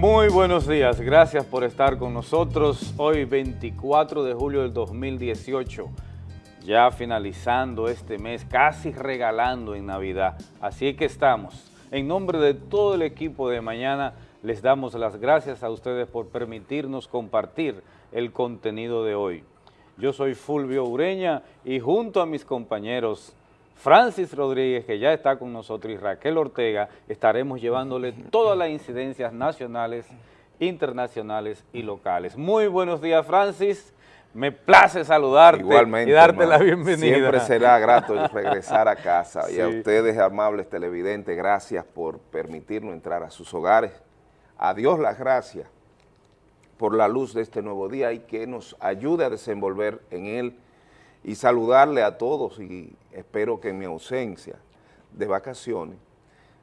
Muy buenos días, gracias por estar con nosotros hoy 24 de julio del 2018, ya finalizando este mes, casi regalando en Navidad, así que estamos. En nombre de todo el equipo de mañana, les damos las gracias a ustedes por permitirnos compartir el contenido de hoy. Yo soy Fulvio Ureña y junto a mis compañeros Francis Rodríguez, que ya está con nosotros, y Raquel Ortega, estaremos llevándole todas las incidencias nacionales, internacionales y locales. Muy buenos días, Francis. Me place saludarte y darte la bienvenida. Siempre será grato regresar a casa. Y a ustedes, amables televidentes, gracias por permitirnos entrar a sus hogares. A Dios las gracias por la luz de este nuevo día y que nos ayude a desenvolver en él y saludarle a todos y espero que en mi ausencia de vacaciones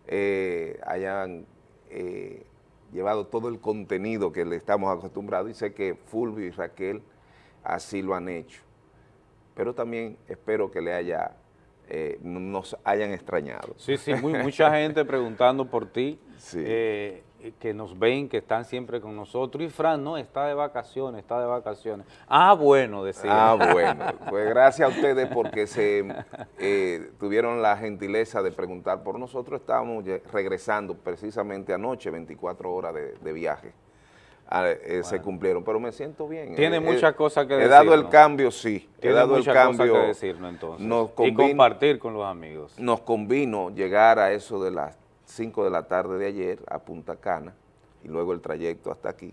eh, hayan eh, llevado todo el contenido que le estamos acostumbrados y sé que Fulvio y Raquel así lo han hecho. Pero también espero que le haya, eh, nos hayan extrañado. Sí, sí, mucha gente preguntando por ti. Sí. Eh, que nos ven, que están siempre con nosotros, y Fran, no, está de vacaciones, está de vacaciones. Ah, bueno, decía. Ah, bueno, pues gracias a ustedes porque se eh, tuvieron la gentileza de preguntar por nosotros, estábamos regresando precisamente anoche, 24 horas de, viaje. Ah, eh, se cumplieron, pero me siento bien. Tiene muchas cosas que decir. He dado el cambio, sí. He dado el cambio. que decirnos entonces. y compartir con los amigos. Nos convino llegar a eso de las 5 de la tarde de ayer a Punta Cana y luego el trayecto hasta aquí.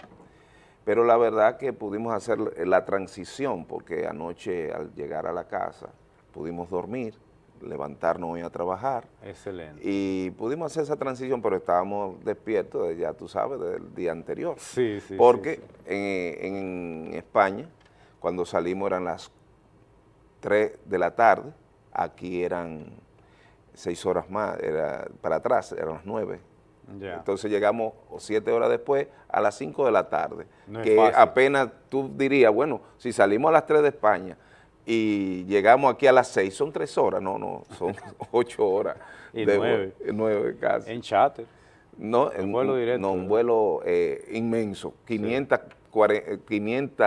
Pero la verdad que pudimos hacer la transición porque anoche al llegar a la casa pudimos dormir, levantarnos hoy a trabajar. Excelente. Y pudimos hacer esa transición, pero estábamos despiertos, ya tú sabes, del día anterior. Sí, sí. Porque En, en España, cuando salimos eran las 3 de la tarde, aquí eran seis horas más, era para atrás, eran las nueve. Entonces llegamos siete horas después a las cinco de la tarde, que apenas tú dirías, bueno, si salimos a las tres de España y llegamos aquí a las seis, son tres horas, no, no, son ocho horas. y nueve. nueve casi. En charter. No, en, vuelo directo. No, un vuelo eh, inmenso, 500, 500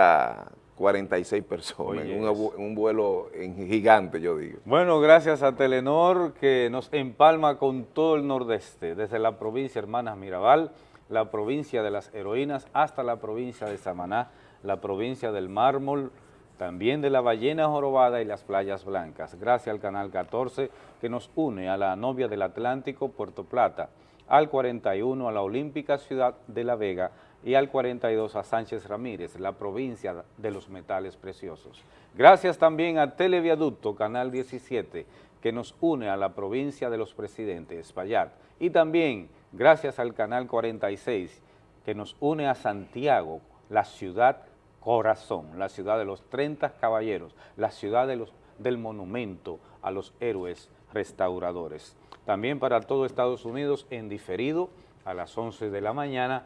46 personas, un, vuelo gigante, yo digo. Bueno, gracias a Telenor que nos empalma con todo el nordeste, desde la provincia Hermanas Mirabal, la provincia de las heroínas, hasta la provincia de Samaná, la provincia del mármol, también de la ballena jorobada y las playas blancas. Gracias al Canal 14 que nos une a la novia del Atlántico, Puerto Plata, al 41 a la olímpica ciudad de La Vega, y al 42 a Sánchez Ramírez, la provincia de los metales preciosos. Gracias también a Televiaducto, Canal 17, que nos une a la provincia de los presidentes, Espaillat, y también gracias al Canal 46, que nos une a Santiago, la ciudad corazón, la ciudad de los 30 caballeros, la ciudad de los, del monumento a los héroes restauradores. También para todo Estados Unidos en diferido a las 11 de la mañana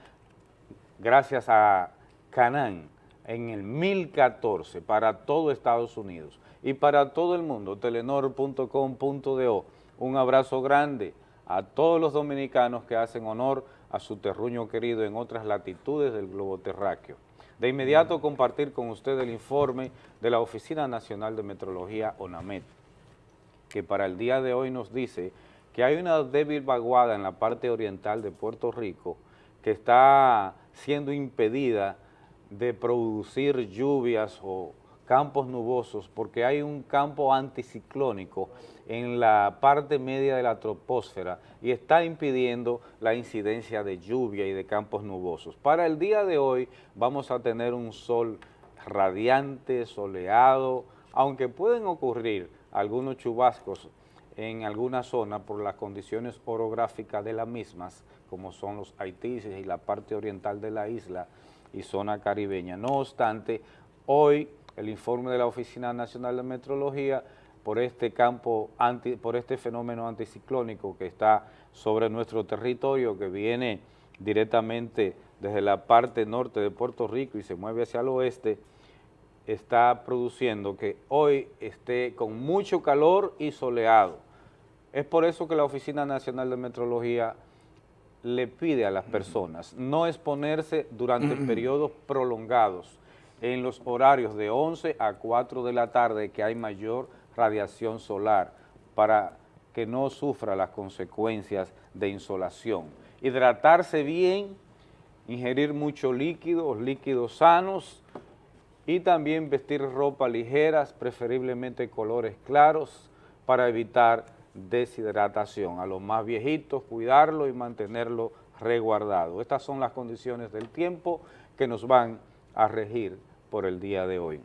gracias a Canán en el 1014 para todo Estados Unidos y para todo el mundo, telenor.com.do. Un abrazo grande a todos los dominicanos que hacen honor a su terruño querido en otras latitudes del globo terráqueo. De inmediato compartir con usted el informe de la Oficina Nacional de Metrología, ONAMET, que para el día de hoy nos dice que hay una débil vaguada en la parte oriental de Puerto Rico que está siendo impedida de producir lluvias o campos nubosos porque hay un campo anticiclónico en la parte media de la troposfera y está impidiendo la incidencia de lluvia y de campos nubosos. Para el día de hoy vamos a tener un sol radiante, soleado, aunque pueden ocurrir algunos chubascos en alguna zona por las condiciones orográficas de las mismas, como son los Haitises y la parte oriental de la isla y zona caribeña. No obstante, hoy el informe de la Oficina Nacional de Metrología por este campo, anti, por este fenómeno anticiclónico que está sobre nuestro territorio, que viene directamente desde la parte norte de Puerto Rico y se mueve hacia el oeste, está produciendo que hoy esté con mucho calor y soleado. Es por eso que la Oficina Nacional de Metrología le pide a las personas no exponerse durante periodos prolongados en los horarios de 11 a 4 de la tarde que hay mayor radiación solar para que no sufra las consecuencias de insolación. Hidratarse bien, ingerir mucho líquido, líquidos sanos y también vestir ropa ligeras, preferiblemente colores claros para evitar deshidratación. A los más viejitos, cuidarlo y mantenerlo resguardado. Estas son las condiciones del tiempo que nos van a regir por el día de hoy.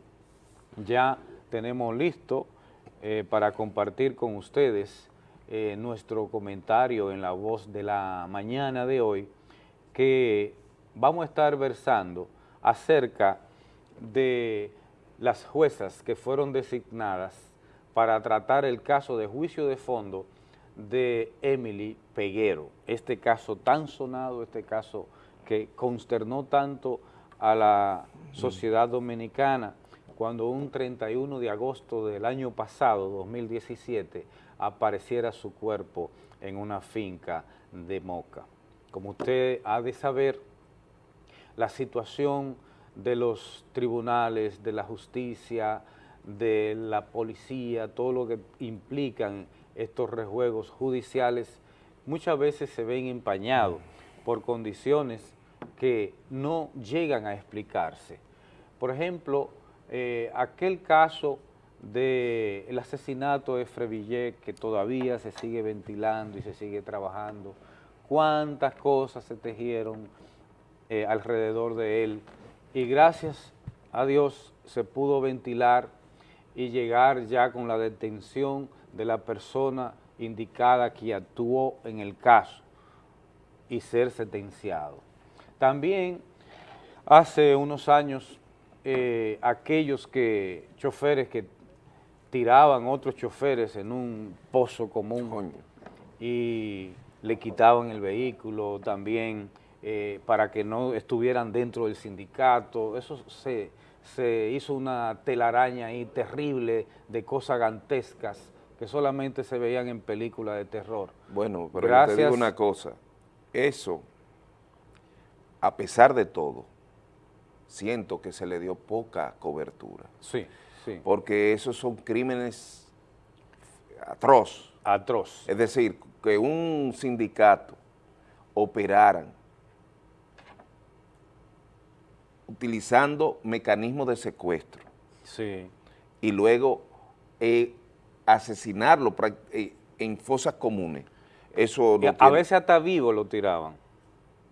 Ya tenemos listo eh, para compartir con ustedes eh, nuestro comentario en la voz de la mañana de hoy, que vamos a estar versando acerca de las juezas que fueron designadas para tratar el caso de juicio de fondo de Emily Peguero, este caso tan sonado, este caso que consternó tanto a la sociedad dominicana cuando un 31 de agosto del año pasado, 2017, apareciera su cuerpo en una finca de Moca. Como usted ha de saber, la situación de los tribunales, de la justicia, de la policía, todo lo que implican estos rejuegos judiciales, muchas veces se ven empañados por condiciones que no llegan a explicarse. Por ejemplo, eh, aquel caso del asesinato de Frevillé que todavía se sigue ventilando y se sigue trabajando, cuántas cosas se tejieron eh, alrededor de él y gracias a Dios se pudo ventilar y llegar ya con la detención de la persona indicada que actuó en el caso y ser sentenciado. También hace unos años eh, aquellos que choferes que tiraban otros choferes en un pozo común y le quitaban el vehículo también eh, para que no estuvieran dentro del sindicato, eso se se hizo una telaraña ahí terrible de cosas gantescas que solamente se veían en películas de terror. Bueno, pero te digo una cosa, eso, a pesar de todo, siento que se le dio poca cobertura. Sí, sí. Porque esos son crímenes atroz. Atroz. Es decir, que un sindicato operaran utilizando mecanismos de secuestro. Sí. Y luego eh, asesinarlo eh, en fosas comunes. Eso a veces hasta vivo lo tiraban.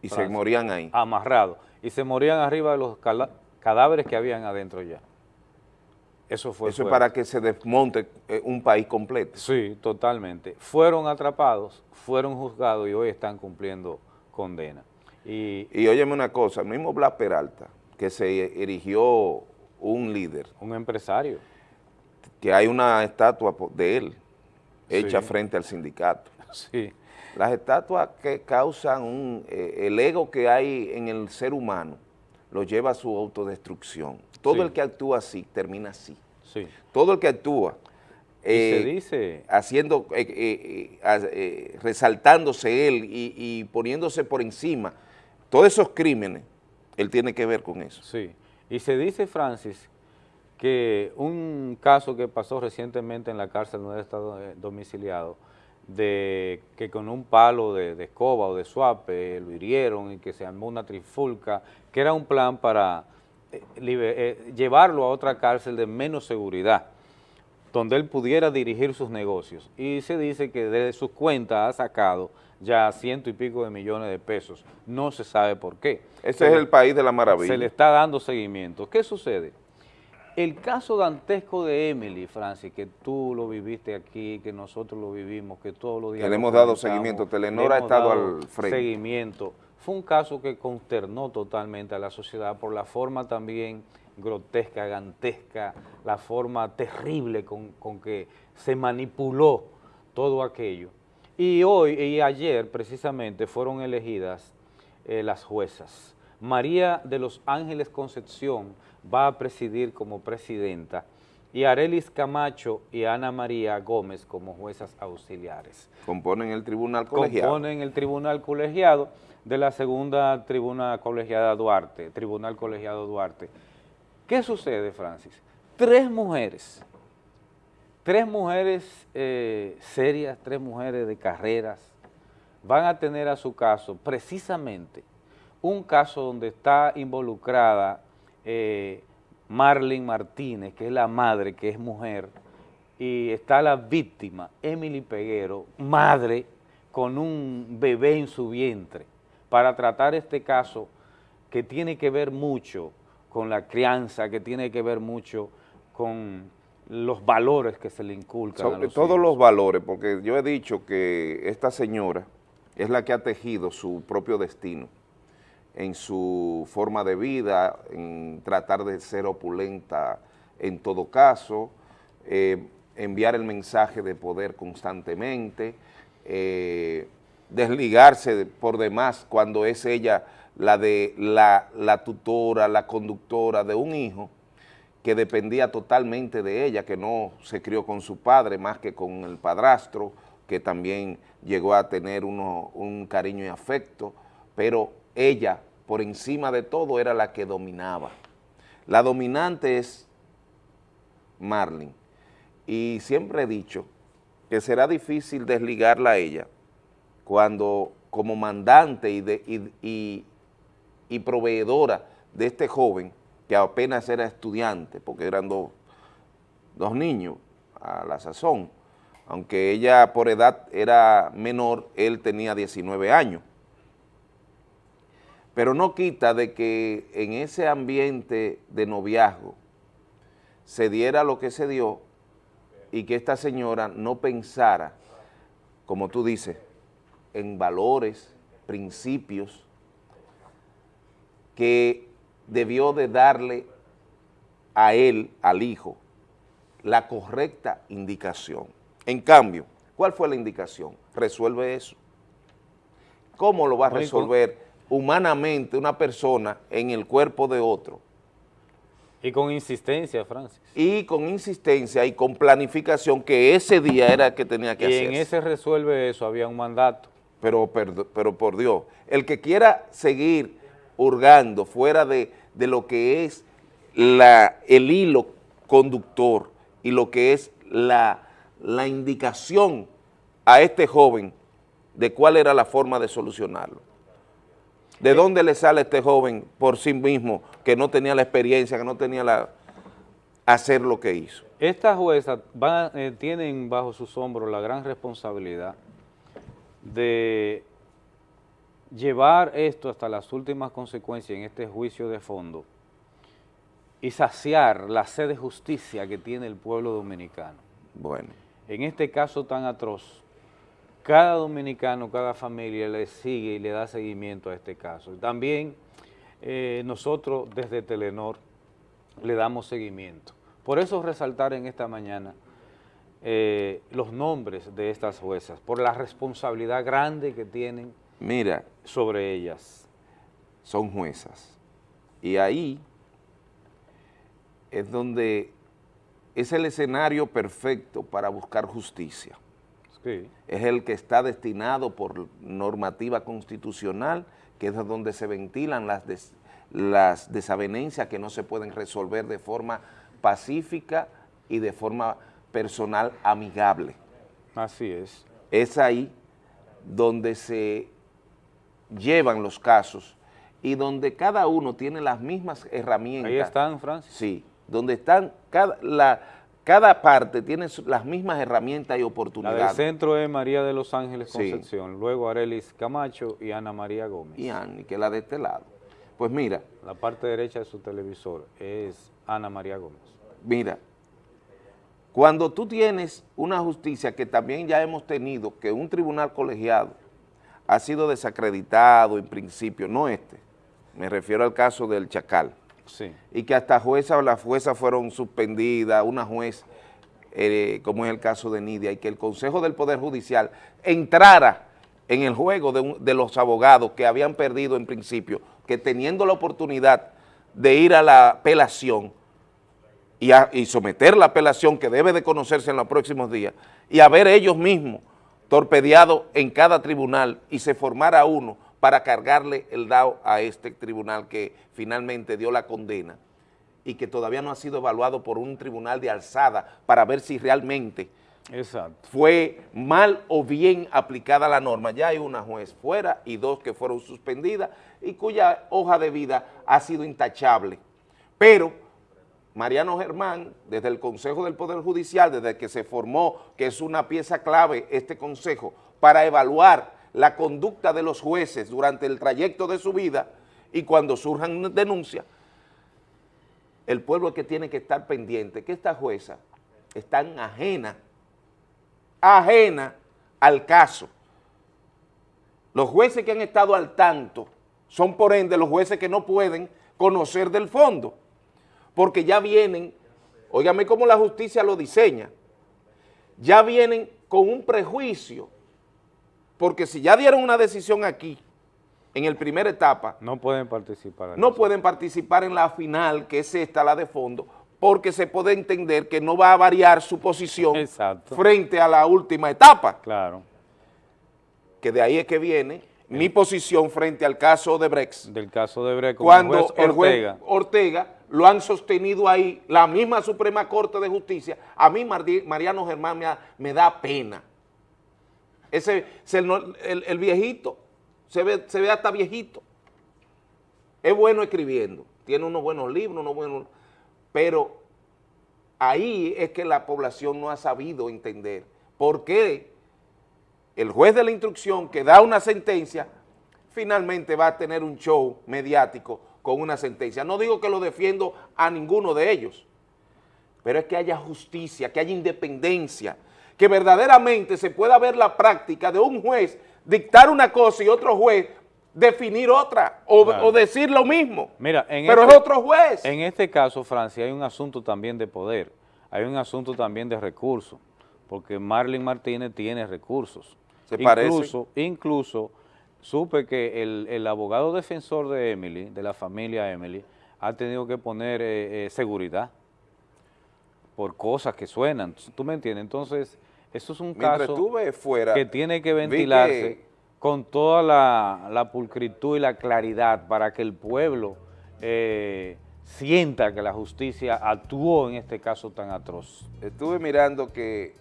Y se morían ahí. Amarrados. Y se morían arriba de los cadáveres que habían adentro ya. Eso fue Eso es para que se desmonte eh, un país completo. Sí, totalmente. Fueron atrapados, fueron juzgados y hoy están cumpliendo condena. Y, y óyeme una cosa, el mismo Blas Peralta, que se erigió un líder. Un empresario. Que hay una estatua de él hecha frente al sindicato. Sí. Las estatuas que causan un, eh, el ego que hay en el ser humano lo lleva a su autodestrucción. Todo el que actúa así termina así. Sí. Todo el que actúa se eh, dice haciendo, eh, resaltándose él y, y poniéndose por encima todos esos crímenes él tiene que ver con eso. Sí, y se dice, Francis, que un caso que pasó recientemente en la cárcel donde estado eh, domiciliado, de que con un palo de, escoba o de suape lo hirieron y que se armó una trifulca, que era un plan para eh, eh, llevarlo a otra cárcel de menos seguridad, donde él pudiera dirigir sus negocios. Y se dice que de sus cuentas ha sacado ya ciento y pico de millones de pesos. No se sabe por qué. Ese es el país de la maravilla. Se le está dando seguimiento. ¿Qué sucede? El caso dantesco de Emily, Francis, que tú lo viviste aquí, que nosotros lo vivimos, que todos los días... Que le hemos dado seguimiento, Telenor ha estado al frente. Seguimiento. Fue un caso que consternó totalmente a la sociedad por la forma también grotesca, gantesca, la forma terrible con, con que se manipuló todo aquello. Y hoy y ayer precisamente fueron elegidas eh, las juezas. María de los Ángeles Concepción va a presidir como presidenta y Arelis Camacho y Ana María Gómez como juezas auxiliares. Componen el tribunal colegiado. Componen el tribunal colegiado de la segunda tribuna colegiada Duarte, tribunal colegiado Duarte. ¿Qué sucede, Francis? Tres mujeres, tres mujeres eh, serias, tres mujeres de carreras, van a tener a su caso precisamente un caso donde está involucrada eh, Marlene Martínez, que es la madre, que es mujer, y está la víctima, Emily Peguero, madre, con un bebé en su vientre, para tratar este caso que tiene que ver mucho con la crianza, que tiene que ver mucho con los valores que se le inculcan Sobre todos los valores, porque yo he dicho que esta señora es la que ha tejido su propio destino en su forma de vida, en tratar de ser opulenta en todo caso, eh, enviar el mensaje de poder constantemente, eh, desligarse por demás cuando es ella la, de, la, la tutora, la conductora de un hijo que dependía totalmente de ella, que no se crió con su padre más que con el padrastro, que también llegó a tener uno, un cariño y afecto, pero ella por encima de todo era la que dominaba. La dominante es Marlene y siempre he dicho que será difícil desligarla a ella cuando como mandante y, de, y, proveedora de este joven que apenas era estudiante, porque eran dos, dos niños a la sazón, aunque ella por edad era menor, él tenía 19 años. Pero no quita de que en ese ambiente de noviazgo se diera lo que se dio y que esta señora no pensara, como tú dices, en valores, principios, que debió de darle a él, al hijo, la correcta indicación. En cambio, ¿cuál fue la indicación? Resuelve eso. ¿Cómo lo va a resolver humanamente una persona en el cuerpo de otro. Y con insistencia, Francis. Y con insistencia y con planificación que ese día era que tenía que hacer. Y en ese resuelve eso, había un mandato. Pero, pero, por Dios, el que quiera seguir hurgando fuera de, lo que es la, el hilo conductor y lo que es la, la indicación a este joven de cuál era la forma de solucionarlo. ¿De dónde le sale a este joven por sí mismo que no tenía la experiencia, que no tenía la hacer lo que hizo? Estas juezas eh, tienen bajo sus hombros la gran responsabilidad de llevar esto hasta las últimas consecuencias en este juicio de fondo y saciar la sed de justicia que tiene el pueblo dominicano. Bueno. En este caso tan atroz, cada dominicano, cada familia le sigue y le da seguimiento a este caso. También eh, nosotros desde Telenor le damos seguimiento. Por eso resaltar en esta mañana eh, los nombres de estas juezas, por la responsabilidad grande que tienen Mira, sobre ellas. Son juezas. Y ahí es donde es el escenario perfecto para buscar justicia es el que está destinado por normativa constitucional, que es donde se ventilan las, las desavenencias que no se pueden resolver de forma pacífica y de forma personal amigable. Así es. Es ahí donde se llevan los casos y donde cada uno tiene las mismas herramientas. Ahí están, Francis. Sí, donde están cada, la, cada parte tiene las mismas herramientas y oportunidades. La del centro es María de los Ángeles Concepción, luego Arelis Camacho y Ana María Gómez. Y Annie, que la de este lado. Pues mira. La parte derecha de su televisor es Ana María Gómez. Mira, cuando tú tienes una justicia que también ya hemos tenido, que un tribunal colegiado ha sido desacreditado en principio, no este, me refiero al caso del Chacal, y que hasta jueza o las juezas fueron suspendidas, una juez, eh, como es el caso de Nidia, y que el Consejo del Poder Judicial entrara en el juego de, de los abogados que habían perdido en principio, que teniendo la oportunidad de ir a la apelación, y, y someter la apelación que debe de conocerse en los próximos días y haber ellos mismos torpedeado en cada tribunal y se formara uno para cargarle el DAO a este tribunal que finalmente dio la condena y que todavía no ha sido evaluado por un tribunal de alzada para ver si realmente fue mal o bien aplicada la norma. Ya hay una juez fuera y dos que fueron suspendidas y cuya hoja de vida ha sido intachable. Pero Mariano Germán, desde el Consejo del Poder Judicial, desde que se formó, que es una pieza clave este consejo, para evaluar la conducta de los jueces durante el trayecto de su vida y cuando surjan denuncias, el pueblo es que tiene que estar pendiente, que esta jueza está ajena, ajena al caso. Los jueces que han estado al tanto son por ende los jueces que no pueden conocer del fondo porque ya vienen, óigame cómo la justicia lo diseña, ya vienen con un prejuicio, porque si ya dieron una decisión aquí, en el primera etapa, no pueden participar. No pueden participar en la final, que es esta, la de fondo, porque se puede entender que no va a variar su posición frente a la última etapa. Claro. Que de ahí es que viene mi posición frente al caso de Brex. Del caso de Brex, cuando el juez Ortega lo han sostenido ahí, la misma Suprema Corte de Justicia, a mí Mariano Germán me, da pena. Ese, el, viejito, se ve, se ve hasta viejito. Es bueno escribiendo, tiene unos buenos libros, unos buenos, pero ahí es que la población no ha sabido entender por qué el juez de la instrucción que da una sentencia finalmente va a tener un show mediático con una sentencia. No digo que lo defiendo a ninguno de ellos, pero es que haya justicia, que haya independencia, que verdaderamente se pueda ver la práctica de un juez dictar una cosa y otro juez definir otra o, decir lo mismo. Mira, pero es este otro juez. En este caso, Francia, hay un asunto también de poder, hay un asunto también de recursos, porque Marlene Martínez tiene recursos. Se incluso, Incluso supe que el, abogado defensor de Emily, de la familia Emily, ha tenido que poner eh, eh, seguridad por cosas que suenan, ¿tú me entiendes? Entonces, eso es un caso que tiene que ventilarse con toda la, pulcritud y la claridad para que el pueblo eh, sienta que la justicia actuó en este caso tan atroz. Estuve mirando que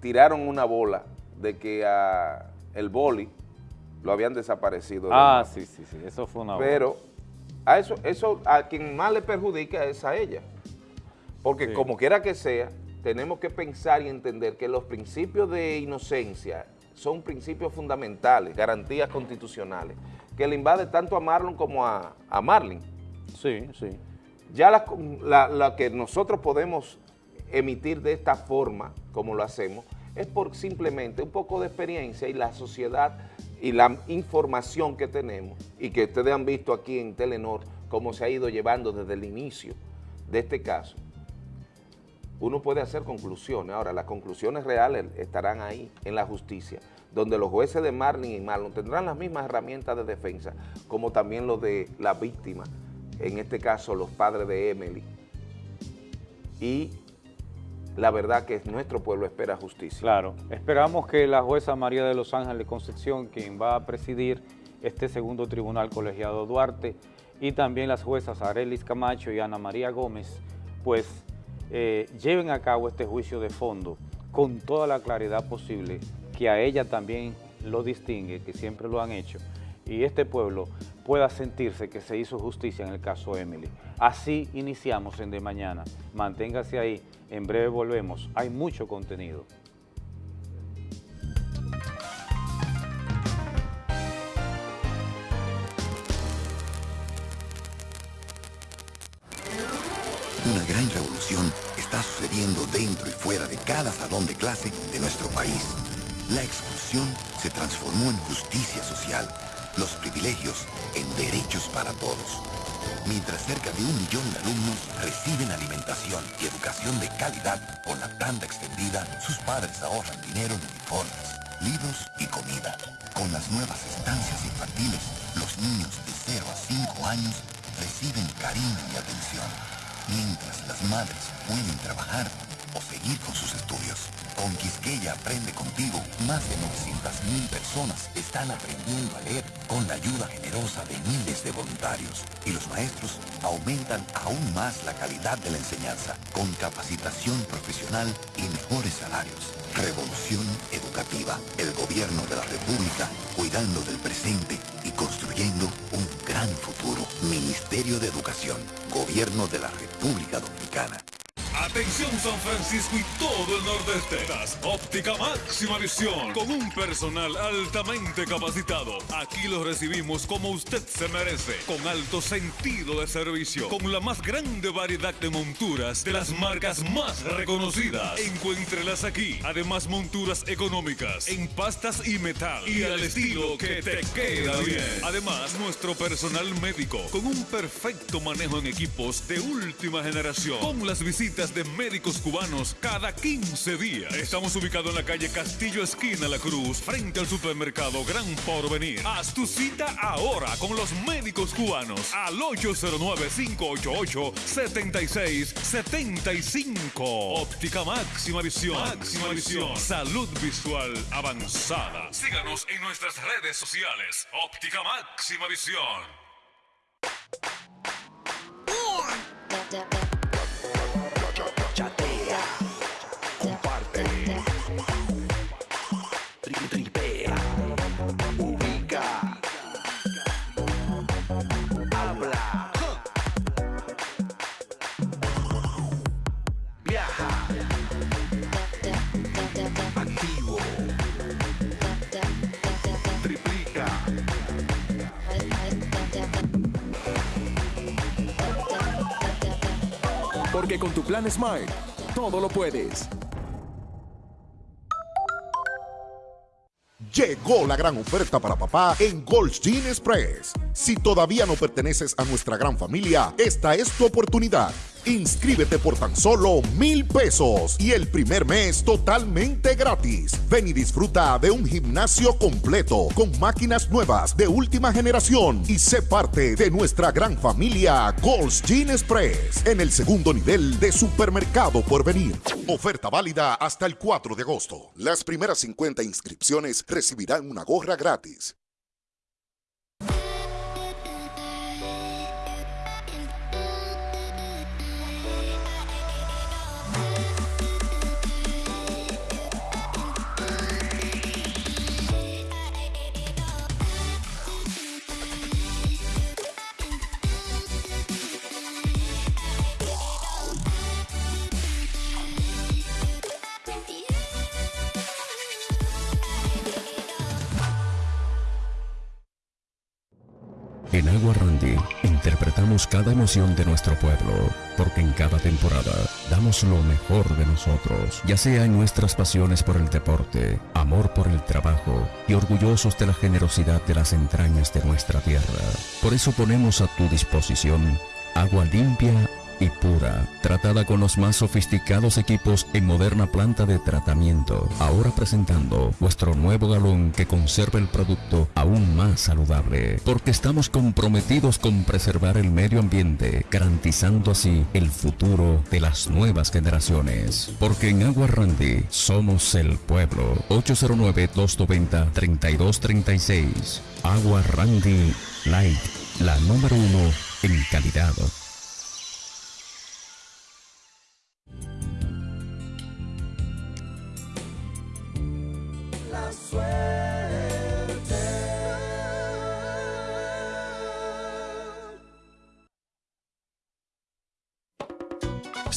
tiraron una bola de que a el boli lo habían desaparecido. Ah, sí, sí, sí, eso fue una Pero a eso, eso a quien más le perjudica es a ella. Porque como quiera que sea, tenemos que pensar y entender que los principios de inocencia son principios fundamentales, garantías constitucionales, que le invade tanto a Marlon como a, a Marlin. Sí, sí. Ya la, la que nosotros podemos emitir de esta forma, como lo hacemos, es por simplemente un poco de experiencia y la sociedad y la información que tenemos y que ustedes han visto aquí en Telenor cómo se ha ido llevando desde el inicio de este caso, uno puede hacer conclusiones. Ahora, las conclusiones reales estarán ahí, en la justicia, donde los jueces de Marlin y Marlon tendrán las mismas herramientas de defensa, como también los de la víctima, en este caso los padres de Emily, y la verdad que nuestro pueblo espera justicia. Claro, esperamos que la jueza María de los Ángeles Concepción, quien va a presidir este segundo tribunal colegiado Duarte, y también las juezas Arelis Camacho y Ana María Gómez, pues eh, lleven a cabo este juicio de fondo con toda la claridad posible, que a ella también lo distingue, que siempre lo han hecho, y este pueblo pueda sentirse que se hizo justicia en el caso Emily. Así iniciamos en De Mañana. Manténgase ahí, en breve volvemos. Hay mucho contenido. Una gran revolución está sucediendo dentro y fuera de cada salón de clase de nuestro país. La exclusión se transformó en justicia social los privilegios en derechos para todos. Mientras cerca de un millón de alumnos reciben alimentación y educación de calidad con la tanda extendida, sus padres ahorran dinero en uniformes, libros y comida. Con las nuevas estancias infantiles, los niños de 0 a 5 años reciben cariño y atención. mientras las madres pueden trabajar o seguir con sus estudios. Con Quisqueya Aprende Contigo, más de 900.000 personas están aprendiendo a leer con la ayuda generosa de miles de voluntarios. Y los maestros aumentan aún más la calidad de la enseñanza con capacitación profesional y mejores salarios. Revolución educativa. El gobierno de la República cuidando del presente y construyendo un gran futuro. Ministerio de Educación. Gobierno de la República Dominicana. Atención San Francisco y todo el nordeste. Óptica máxima visión con un personal altamente capacitado. Aquí lo recibimos como usted se merece, con alto sentido de servicio, con la más grande variedad de monturas de las marcas más reconocidas. Encuéntrelas aquí. Además monturas económicas en pastas y metal y al estilo que te queda bien. Además nuestro personal médico con un perfecto manejo en equipos de última generación, con las visitas de médicos cubanos cada 15 días. Estamos ubicados en la calle Castillo Esquina La Cruz, frente al supermercado Gran Porvenir. Haz tu cita ahora con los médicos cubanos al 809-588-7675. Óptica máxima visión. Máxima visión. Salud visual avanzada. Síganos en nuestras redes sociales. Óptica máxima visión. chatea, Porque con tu plan Smile, todo lo puedes. Llegó la gran oferta para papá en Gold's Gym Express. Si todavía no perteneces a nuestra gran familia, esta es tu oportunidad. Inscríbete por tan solo mil pesos y el primer mes totalmente gratis. Ven y disfruta de un gimnasio completo con máquinas nuevas de última generación y sé parte de nuestra gran familia Gold's Gym Express en el segundo nivel de supermercado por venir. Oferta válida hasta el 4 de agosto. Las primeras 50 inscripciones recibirán una gorra gratis. En Agua Randy interpretamos cada emoción de nuestro pueblo, porque en cada temporada damos lo mejor de nosotros, ya sea en nuestras pasiones por el deporte, amor por el trabajo y orgullosos de la generosidad de las entrañas de nuestra tierra. Por eso ponemos a tu disposición agua limpia y pura, tratada con los más sofisticados equipos en moderna planta de tratamiento. Ahora presentando nuestro nuevo galón que conserva el producto aún más saludable, porque estamos comprometidos con preservar el medio ambiente, garantizando así el futuro de las nuevas generaciones. Porque en Agua Randy somos el pueblo. 809-290-3236. Agua Randy Light, la número uno en calidad. swear.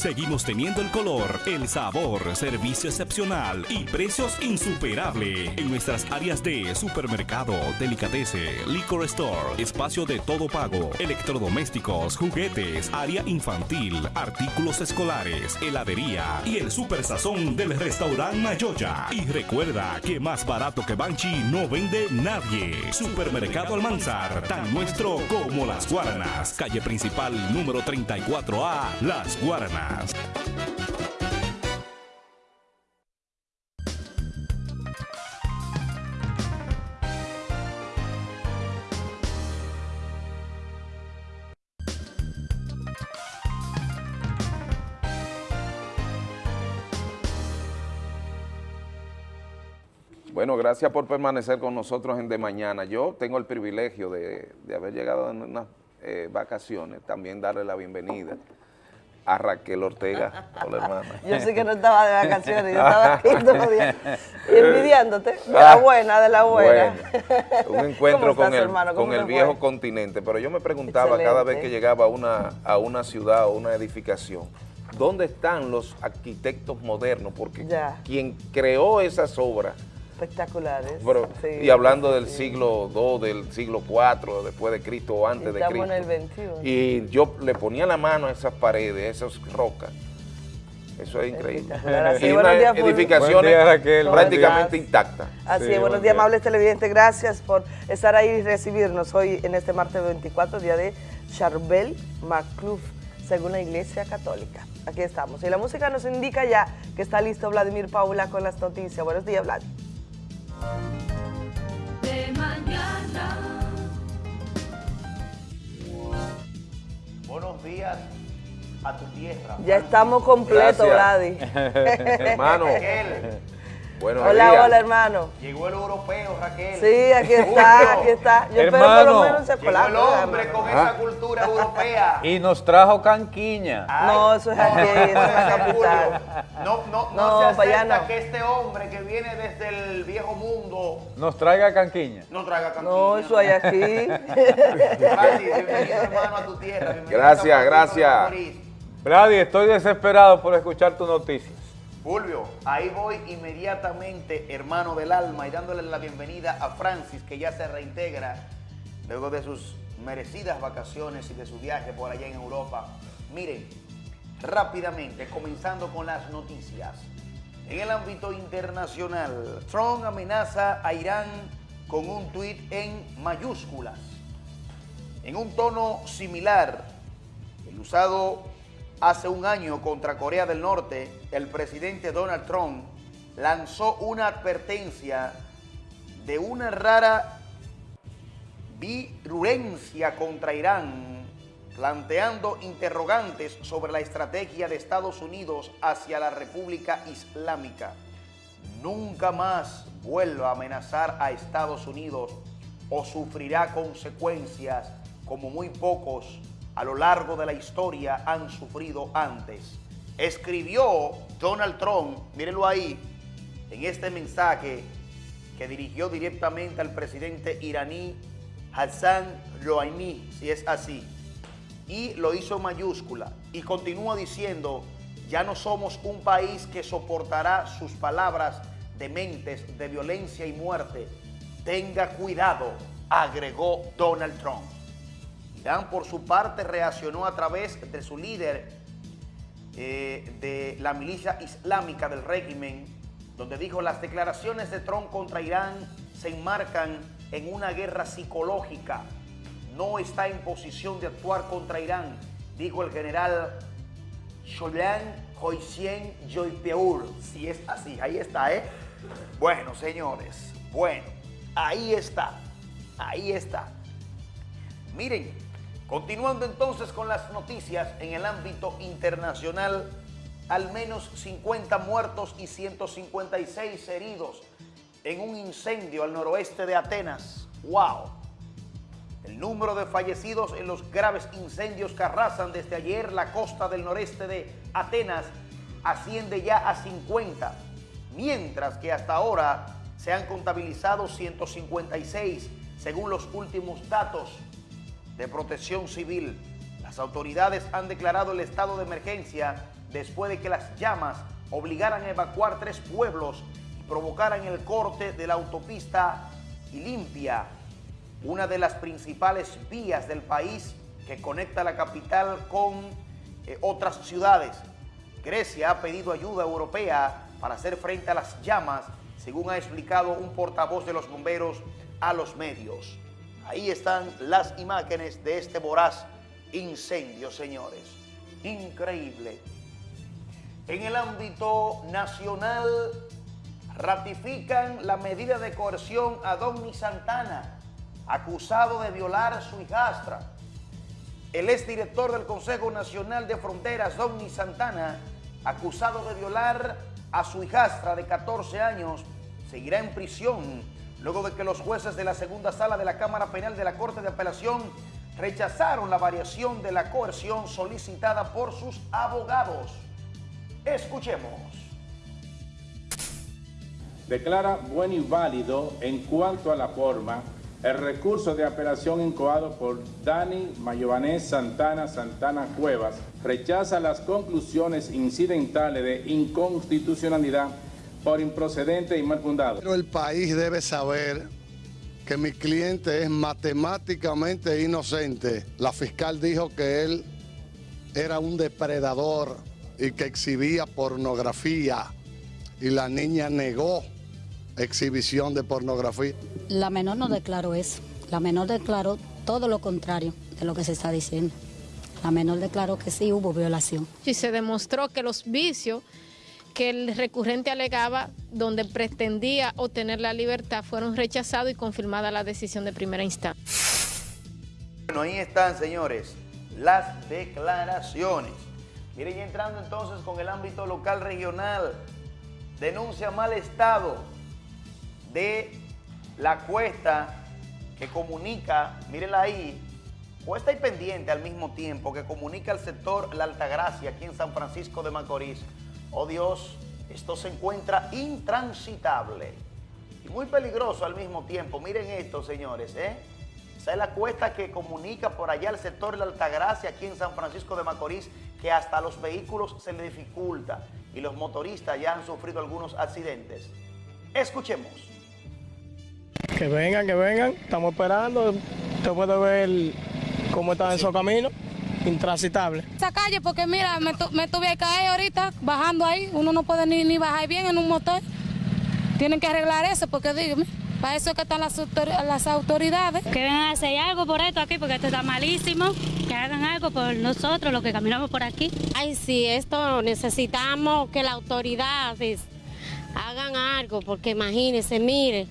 Seguimos teniendo el color, el sabor, servicio excepcional y precios insuperables en nuestras áreas de supermercado, delicatese, liquor store, espacio de todo pago, electrodomésticos, juguetes, área infantil, artículos escolares, heladería y el super sazón del restaurante Mayoya. Y recuerda que más barato que Banchi no vende nadie. Supermercado Almanzar, tan nuestro como las Guaranas. Calle principal número 34A, Las Guaranas. Bueno, gracias por permanecer con nosotros en De Mañana. Yo tengo el privilegio de, haber llegado en unas eh, vacaciones, también darle la bienvenida a Raquel Ortega. Hola, hermana. Yo sé que no estaba de vacaciones, yo estaba aquí todos días envidiándote, de la buena, de la buena. Bueno, un encuentro ¿Cómo con el, con el viejo fue? continente, pero yo me preguntaba cada vez que llegaba a una, a una ciudad o una edificación, ¿dónde están los arquitectos modernos? Porque Ya. quien creó esas obras Espectaculares. Pero, Sí, y hablando del sí. siglo II, del siglo IV, después de Cristo o antes de Estamos Cristo. en el 21. Y yo le ponía la mano a esas paredes, a esas rocas. Eso es increíble. Así, y buenos unas días, edificaciones día, Raquel. prácticamente intactas. Así Sí, es, buenos buen días, día. amables televidentes. Gracias por estar ahí y recibirnos hoy en este martes 24, día de Charbel Macluf, según la Iglesia Católica. Aquí estamos. Y la música nos indica ya que está listo Vladimir Paula con las noticias. Buenos días, Vlad. De mañana. Buenos días a tu tierra. Ya estamos completos, Vladi. Hermano, buenos Hola, días. hola, hermano. llegó el europeo, Raquel. Sí, aquí está, aquí está. Yo espero por Hermano, lo menos Llegó polaco. el hombre hermano. con Ah. esa cultura europea. Y nos trajo canquiña. Ay, No, eso es aquí. Julio, No, no, no, No, se acepta no. que este hombre que viene desde el viejo mundo Nos traiga canquiña. no traiga cantina. No, eso hay aquí. Bienvenido hermano a tu tierra. bienvenido Gracias, gracias. Vladi, estoy desesperado por escuchar tus noticias. Fulvio, ahí voy inmediatamente, hermano del alma, y dándole la bienvenida a Francis, que ya se reintegra luego de sus merecidas vacaciones y de su viaje por allá en Europa. Miren, rápidamente, comenzando con las noticias. En el ámbito internacional, Trump amenaza a Irán con un tuit en mayúsculas. En un tono similar, el usado hace un año contra Corea del Norte, el presidente Donald Trump lanzó una advertencia de una rara virulencia contra Irán, planteando interrogantes sobre la estrategia de Estados Unidos hacia la República Islámica. Nunca más vuelva a amenazar a Estados Unidos o sufrirá consecuencias como muy pocos a lo largo de la historia han sufrido antes. Escribió Donald Trump, mírenlo ahí, en este mensaje que dirigió directamente al presidente iraní Hassan Rouhani, si es así, y lo hizo en mayúscula, y continúa diciendo, ya no somos un país que soportará sus palabras dementes de violencia y muerte. Tenga cuidado, agregó Donald Trump. Irán, por su parte, reaccionó a través de su líder eh, de la milicia islámica del régimen, donde dijo las declaraciones de Trump contra Irán se enmarcan en una guerra psicológica. No está en posición de actuar contra Irán, dijo el general Sholan Hoisien Joypeur. Si es así, ahí está, ¿eh? Bueno, señores, bueno, ahí está, ahí está. Miren, continuando entonces con las noticias en el ámbito internacional, al menos 50 muertos y 156 heridos en un incendio al noroeste de Atenas. ¡Wow! El número de fallecidos en los graves incendios que arrasan desde ayer la costa del noreste de Atenas asciende ya a 50, mientras que hasta ahora se han contabilizado 156, según los últimos datos de protección civil. Las autoridades han declarado el estado de emergencia después de que las llamas obligaran a evacuar tres pueblos y provocaran el corte de la autopista Limpia, una de las principales vías del país que conecta la capital con eh, otras ciudades. Grecia ha pedido ayuda europea para hacer frente a las llamas, según ha explicado un portavoz de los bomberos a los medios. Ahí están las imágenes de este voraz incendio, señores. Increíble. En el ámbito nacional, ratifican la medida de coerción a Donny Santana, acusado de violar a su hijastra. El exdirector del Consejo Nacional de Fronteras, Donny Santana, acusado de violar a su hijastra de 14 años, seguirá en prisión luego de que los jueces de la segunda sala de la Cámara Penal de la Corte de Apelación rechazaron la variación de la coerción solicitada por sus abogados. Escuchemos. Declara bueno y válido en cuanto a la forma el recurso de apelación incoado por Dani Mayovanés Santana Santana Cuevas. Rechaza las conclusiones incidentales de inconstitucionalidad por improcedente y mal fundado. Pero el país debe saber que mi cliente es matemáticamente inocente. La fiscal dijo que él era un depredador y que exhibía pornografía y la niña negó exhibición de pornografía. La menor no declaró eso. La menor declaró todo lo contrario de lo que se está diciendo. La menor declaró que sí hubo violación. Y se demostró que los vicios que el recurrente alegaba, donde pretendía obtener la libertad, fueron rechazados y confirmada la decisión de primera instancia. Bueno, ahí están, señores, las declaraciones. Miren, y entrando entonces con el ámbito local regional, denuncia mal estado de la cuesta que comunica, mírenla ahí, cuesta y pendiente al mismo tiempo, que comunica al sector La Altagracia, aquí en San Francisco de Macorís. Oh Dios, esto se encuentra intransitable y muy peligroso al mismo tiempo. Miren esto, señores, ¿eh? Esa es la cuesta que comunica por allá al sector La Altagracia, aquí en San Francisco de Macorís, que hasta a los vehículos se le dificulta y los motoristas ya han sufrido algunos accidentes. Escuchemos. Que vengan, que vengan. Estamos esperando. Usted puede ver cómo está en esos caminos. Intransitable. Esa calle, porque mira, me, tu, me tuve que caer ahorita bajando ahí. Uno no puede ni, ni bajar bien en un motor. Tienen que arreglar eso, porque dígame. Para eso es que están las, autor las autoridades. Que vengan a hacer algo por esto aquí, porque esto está malísimo. Que hagan algo por nosotros, los que caminamos por aquí. Ay, sí, esto necesitamos que la autoridad hagan algo, porque imagínense, miren,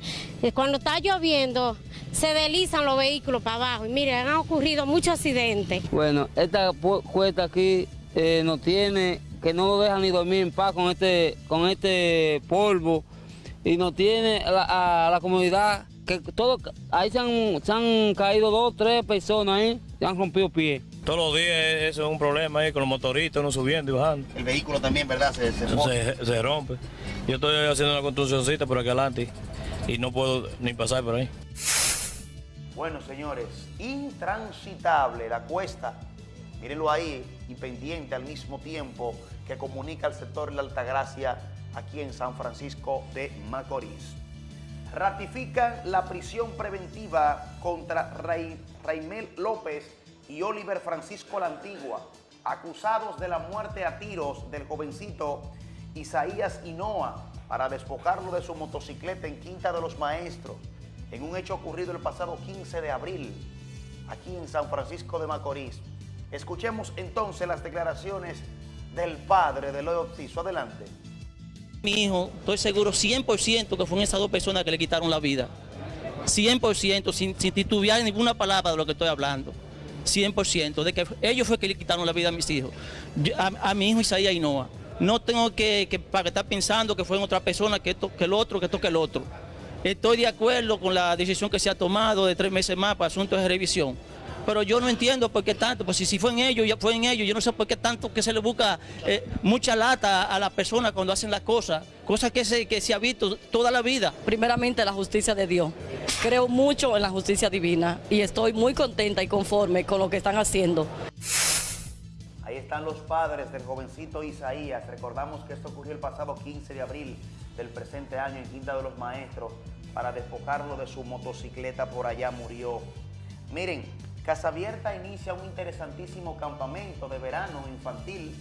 cuando está lloviendo se deslizan los vehículos para abajo y miren, han ocurrido muchos accidentes. Bueno, esta cuesta aquí eh, no tiene, que no lo deja ni dormir en paz con este, con este polvo y no tiene a la, a la comunidad que todo, ahí se han, se han caído dos, tres personas ahí, se han rompido pies. Todos los días eso es un problema ahí con los motoristas, uno subiendo y bajando. El vehículo también, ¿verdad? Se, se, se, se rompe. Yo estoy haciendo una construccióncita por aquí adelante y no puedo ni pasar por ahí. Bueno, señores, intransitable la cuesta, mírenlo ahí, y pendiente al mismo tiempo que comunica al sector La Altagracia aquí en San Francisco de Macorís. Ratifican la prisión preventiva contra Raimel López y Oliver Francisco La Antigua, acusados de la muerte a tiros del jovencito Isaías Hinoa para despojarlo de su motocicleta en Quinta de los Maestros, en un hecho ocurrido el pasado 15 de abril, aquí en San Francisco de Macorís. Escuchemos entonces las declaraciones del padre de Loyo Occiso. Adelante. Mi hijo, estoy seguro 100% que fueron esas dos personas que le quitaron la vida. 100%, sin, sin titubear ninguna palabra de lo que estoy hablando. 100%, de que ellos fue que le quitaron la vida a mis hijos. A, mi hijo Isaías Ainoa. No tengo que, para estar pensando que fue otra persona, que esto, que el otro, que esto, que el otro. Estoy de acuerdo con la decisión que se ha tomado de tres meses más para asuntos de revisión. Pero yo no entiendo por qué tanto, pues si, si fue en ellos, ya fue en ellos, yo no sé por qué tanto que se le busca eh, mucha lata a la persona cuando hacen las cosas, cosas que se, que se ha visto toda la vida. Primeramente la justicia de Dios. Creo mucho en la justicia divina y estoy muy contenta y conforme con lo que están haciendo. Ahí están los padres del jovencito Isaías. Recordamos que esto ocurrió el pasado 15 de abril del presente año en Quinta de los Maestros. Para despojarlo de su motocicleta por allá murió. Miren, Casa Abierta inicia un interesantísimo campamento de verano infantil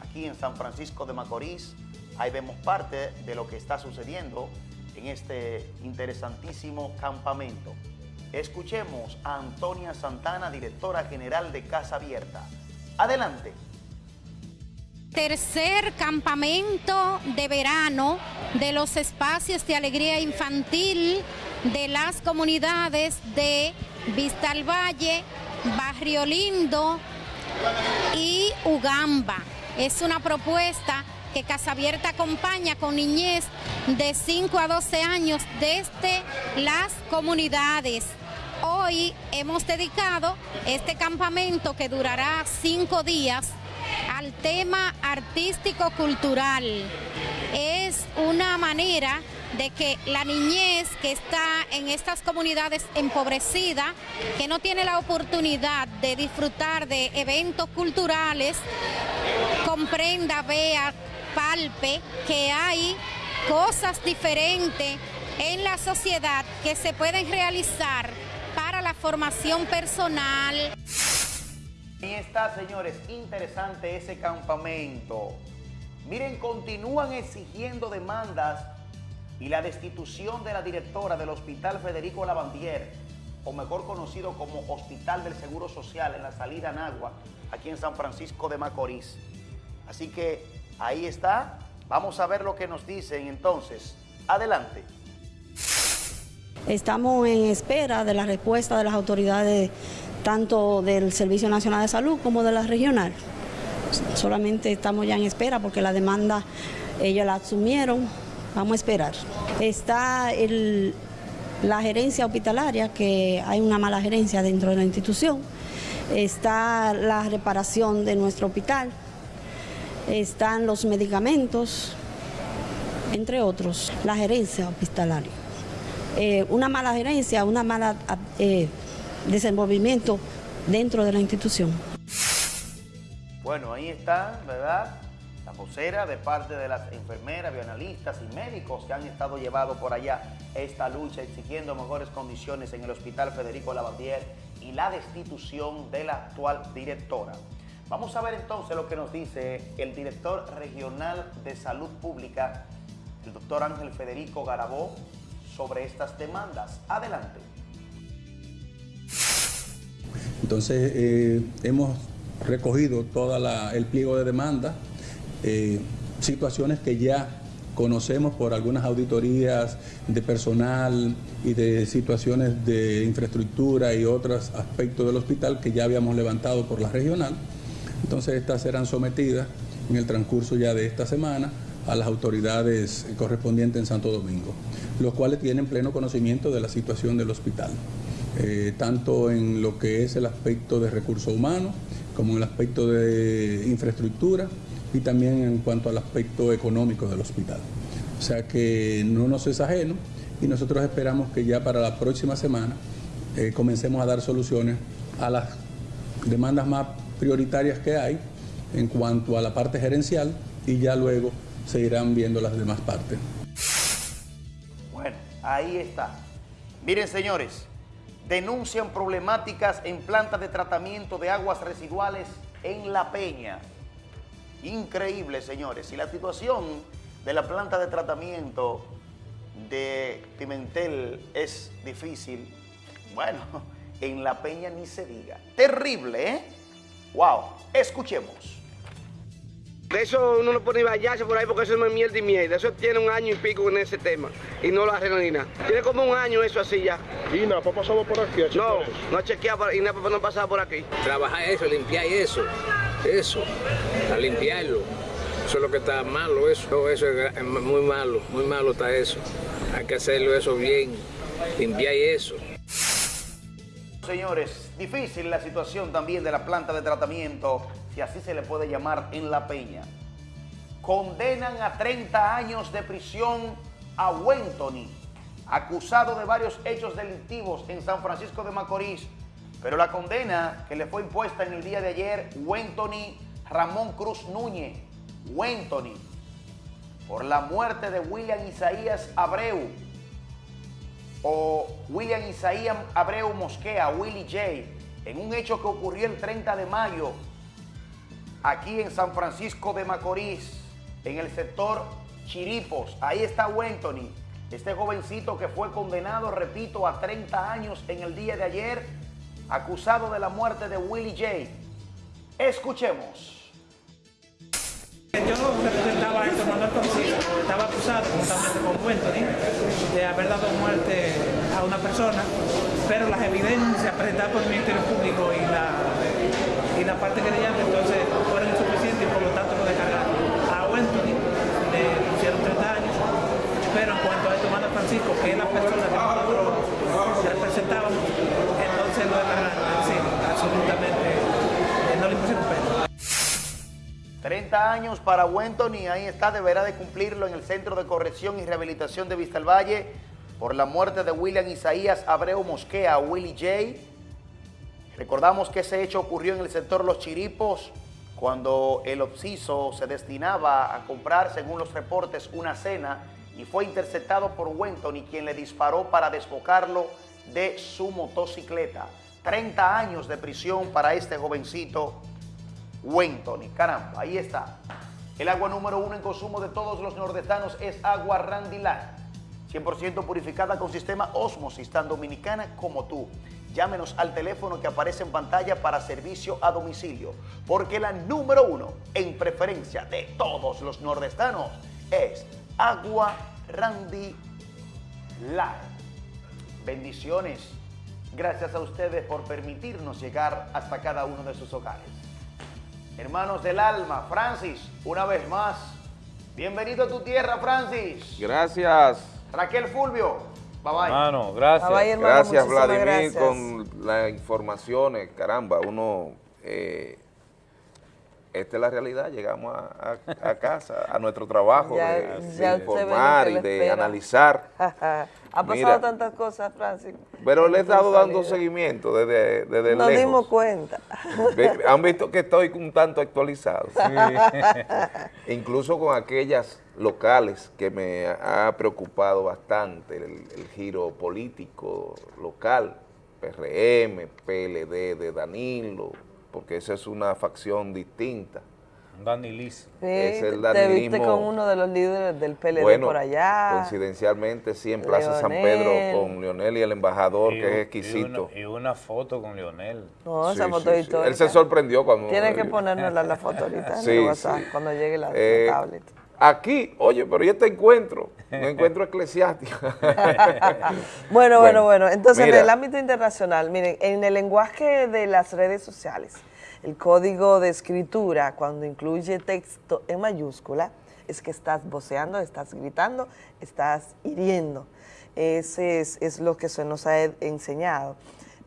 aquí en San Francisco de Macorís. Ahí vemos parte de lo que está sucediendo en este interesantísimo campamento. Escuchemos a Antonia Santana, directora general de Casa Abierta. Adelante. Tercer campamento de verano de los espacios de alegría infantil de las comunidades de Vista al Valle, Barrio Lindo y Ugamba. Es una propuesta que Casa Abierta acompaña con niñez de 5 a 12 años desde las comunidades. Hoy hemos dedicado este campamento que durará cinco días al tema artístico-cultural. Es una manera de que la niñez que está en estas comunidades empobrecidas, que no tiene la oportunidad de disfrutar de eventos culturales, comprenda, vea, palpe que hay cosas diferentes en la sociedad que se pueden realizar para la formación personal. Ahí está, señores, interesante ese campamento. Miren, continúan exigiendo demandas y la destitución de la directora del Hospital Federico Lavandier, o mejor conocido como Hospital del Seguro Social en la salida Nagua, aquí en San Francisco de Macorís. Así que ahí está. Vamos a ver lo que nos dicen entonces. Adelante. Estamos en espera de la respuesta de las autoridades tanto del Servicio Nacional de Salud como de la regional. Solamente estamos ya en espera porque la demanda ellos la asumieron. Vamos a esperar. Está el, la gerencia hospitalaria, que hay una mala gerencia dentro de la institución. Está la reparación de nuestro hospital. Están los medicamentos, entre otros, la gerencia hospitalaria. Eh, una mala gerencia, una mala eh, desenvolvimiento dentro de la institución. Bueno, ahí está, ¿verdad? La vocera de parte de las enfermeras, bioanalistas y médicos que han estado llevados por allá esta lucha exigiendo mejores condiciones en el Hospital Federico Lavandier y la destitución de la actual directora. Vamos a ver entonces lo que nos dice el director regional de Salud Pública, el doctor Ángel Federico Garabó, sobre estas demandas. Adelante. Entonces, eh, hemos recogido todo el pliego de demanda, eh, situaciones que ya conocemos por algunas auditorías de personal y de situaciones de infraestructura y otros aspectos del hospital que ya habíamos levantado por la regional. Entonces estas serán sometidas en el transcurso ya de esta semana a las autoridades correspondientes en Santo Domingo, los cuales tienen pleno conocimiento de la situación del hospital, eh, tanto en lo que es el aspecto de recursos humanos, como en el aspecto de infraestructura y también en cuanto al aspecto económico del hospital. O sea que no nos es ajeno y nosotros esperamos que ya para la próxima semana eh, comencemos a dar soluciones a las demandas más prioritarias que hay en cuanto a la parte gerencial y ya luego se irán viendo las demás partes. Bueno, ahí está. Miren, señores, denuncian problemáticas en plantas de tratamiento de aguas residuales en La Peña. Increíble, señores. Y la situación de la planta de tratamiento de Pimentel es difícil. Bueno, en La Peña ni se diga. Terrible, ¿eh? Wow. Escuchemos. De eso uno no puede vallarse por ahí porque eso no es mierda y mierda. Eso tiene un año y pico en ese tema y no lo arreglan ni nada. Tiene como un año eso así ya. ¿Y nada, ha pasado por aquí? ¿A no, no ha chequeado y nada no ha pasado por aquí. Trabajar eso, limpiar eso, eso, a limpiarlo. Eso es lo que está malo, eso, eso es muy malo, muy malo está eso. Hay que hacerlo eso bien, limpiar eso. Señores, difícil la situación también de la planta de tratamiento si así se le puede llamar, en La Peña. Condenan a 30 años de prisión a Wentony, acusado de varios hechos delictivos en San Francisco de Macorís, pero la condena que le fue impuesta en el día de ayer, Wentony Ramón Cruz Núñez, Wentony, por la muerte de William Isaías Abreu, o William Isaías Abreu Mosquea, Willy J., en un hecho que ocurrió el 30 de mayo aquí en San Francisco de Macorís, en el sector Chiripos. Ahí está Wentony, este jovencito que fue condenado, repito, a 30 años en el día de ayer, acusado de la muerte de Willie J. Escuchemos. Yo representaba a Héctor Manuel estaba acusado justamente con Wentony de haber dado muerte a una persona, pero las evidencias presentadas por el Ministerio Público y la y la parte que le llama, entonces personas entonces no era absolutamente, no le 30 años para Wenton y ahí está, deberá de cumplirlo en el Centro de Corrección y Rehabilitación de Vistalvalle por la muerte de William Isaías Abreu Mosquea, Willie J. Recordamos que ese hecho ocurrió en el sector Los Chiripos, cuando el obsiso se destinaba a comprar, según los reportes, una cena y fue interceptado por Wenton y quien le disparó para desbocarlo de su motocicleta. 30 años de prisión para este jovencito Wenton. Y caramba, ahí está. El agua número uno en consumo de todos los nordestanos es agua Randy Light. 100% purificada con sistema Osmosis, tan dominicana como tú. Llámenos al teléfono que aparece en pantalla para servicio a domicilio, porque la número uno en preferencia de todos los nordestanos es Agua Randy Light. Bendiciones. Gracias a ustedes por permitirnos llegar hasta cada uno de sus hogares. Hermanos del alma, Francis, una vez más, bienvenido a tu tierra, Francis. Gracias. Raquel Fulvio, bye bye. Hermano, gracias. Bye bye, hermano, gracias, Vladimir, gracias. con las informaciones. Caramba, uno... eh, esta es la realidad, llegamos a, a- a casa, a nuestro trabajo Ya- de, ya informar y de analizar. ha pasado Mira, tantas cosas, Francis. Pero le he estado dando seguimiento desde, desde Nos lejos. dimos cuenta. Han visto que estoy un tanto actualizado. Incluso con aquellas locales que me ha preocupado bastante, el, el giro político local, PRM, PLD de Danilo, porque esa es una facción distinta. Danilis. Sí, Es el te viste con uno de los líderes del PLD Bueno, por allá. coincidencialmente sí, en Plaza San. Pedro con Leonel y el embajador, Y que es exquisito. Y una, y una foto con Leonel. No, esa Sí, foto sí, sí. histórica. Él se sorprendió cuando... Tienes que ponérnosla en la foto ahorita en Sí, el WhatsApp, sí. cuando llegue la, la Eh, tablet. Aquí, oye, pero ¿y este encuentro? Un encuentro eclesiástico. Bueno, bueno, bueno. Entonces, mira, en el ámbito internacional, miren, en el lenguaje de las redes sociales, el código de escritura, cuando incluye texto en mayúscula, es que estás voceando, estás gritando, estás hiriendo. Ese es, es lo que se nos ha enseñado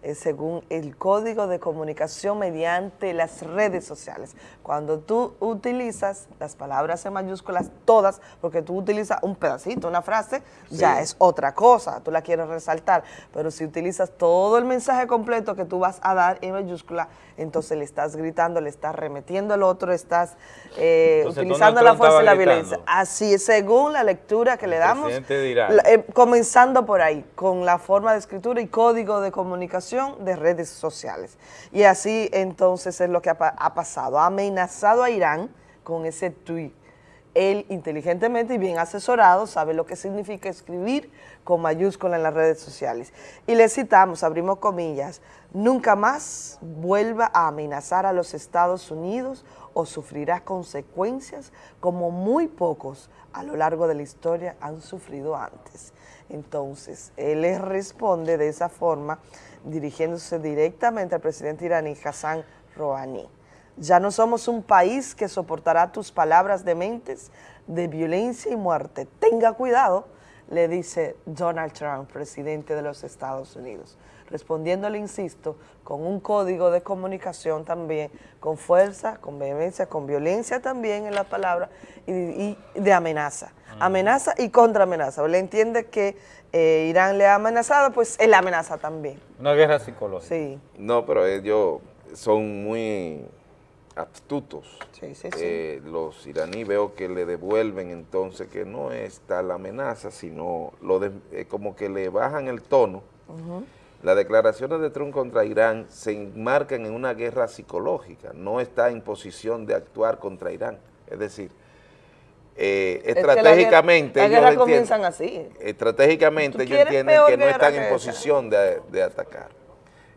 eh, según el código de comunicación mediante las redes sociales. Cuando tú utilizas las palabras en mayúsculas todas, porque tú utilizas un pedacito, una frase, ya es otra cosa, tú la quieres resaltar, pero si utilizas todo el mensaje completo que tú vas a dar en mayúscula, entonces le estás gritando, le estás remetiendo al otro, estás eh, Entonces, utilizando la fuerza y la violencia. Así es, según la lectura que le damos, la- eh, comenzando por ahí, con la forma de escritura y código de comunicación de redes sociales. Y así entonces es lo que ha, ha pasado. Ha amenazado a Irán con ese tweet. Él inteligentemente y bien asesorado sabe lo que significa escribir con mayúscula en las redes sociales. Y le citamos, abrimos comillas, nunca más vuelva a amenazar a los Estados Unidos o sufrirá consecuencias como muy pocos a lo largo de la historia han sufrido antes. Entonces, él le responde de esa forma, dirigiéndose directamente al presidente iraní Hassan Rouhani. Ya no somos un país que soportará tus palabras dementes de violencia y muerte. Tenga cuidado, le dice Donald Trump, presidente de los Estados Unidos. Respondiéndole, insisto, con un código de comunicación también, con fuerza, con vehemencia, con violencia también en la palabra y, y de amenaza. Amenaza y contraamenaza. Él entiende que eh, Irán le ha amenazado, pues él amenaza también. Una guerra psicológica. Sí. No, pero ellos son muy astutos. Sí, sí, sí. Eh, los iraníes veo que le devuelven entonces que no es tal amenaza, sino lo de- eh, como que le bajan el tono. Ujú. Las declaraciones de Trump contra Irán se enmarcan en una guerra psicológica, no está en posición de actuar contra Irán. Es decir, eh, Es la estratégicamente... Las guerras entienden- comienzan así. Estratégicamente ¿Tú ellos entienden que no están en posición de, de atacar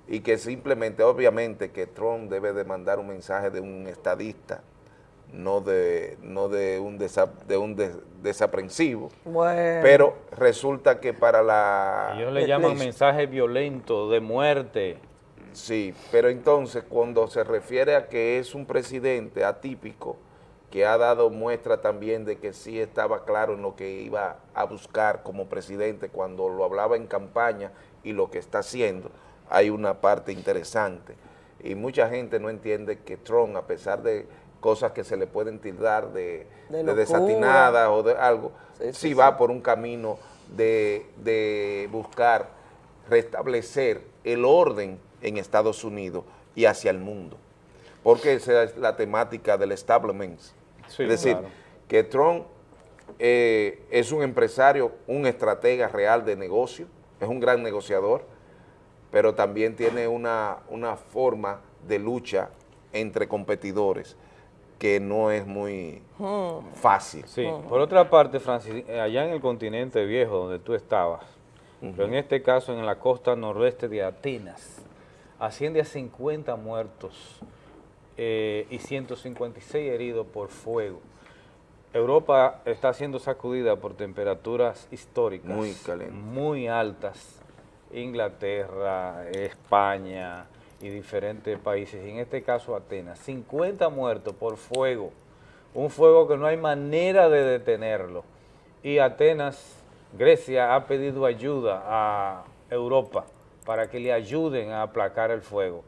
y que simplemente, obviamente, que Trump debe de mandar un mensaje de un estadista, no de, no de un, desa- de un des- desaprensivo, Bueno. pero resulta que para la... Ellos le llaman mensaje violento, de muerte. Sí, pero entonces cuando se refiere a que es un presidente atípico, que ha dado muestra también de que sí estaba claro en lo que iba a buscar como presidente cuando lo hablaba en campaña y lo que está haciendo, hay una parte interesante. Y mucha gente no entiende que Trump, a pesar de cosas que se le pueden tildar de, De desatinadas o de algo, Sí, si sí, va sí. por un camino de, de buscar restablecer el orden en Estados Unidos y hacia el mundo. Porque esa es la temática del establishment. Sí, es decir, claro. que Trump eh, es un empresario, un estratega real de negocio, es un gran negociador, pero también tiene una, una forma de lucha entre competidores que no es muy fácil. Sí, por otra parte, Francis, eh, allá en el continente viejo donde tú estabas, pero en este caso en la costa noroeste de Atenas, asciende a 50 muertos eh, y 156 heridos por fuego. Europa está siendo sacudida por temperaturas históricas Muy calientes. muy altas, Inglaterra, España y diferentes países, en este caso Atenas, 50 muertos por fuego, un fuego que no hay manera de detenerlo, y Atenas, Grecia ha pedido ayuda a Europa para que le ayuden a aplacar el fuego,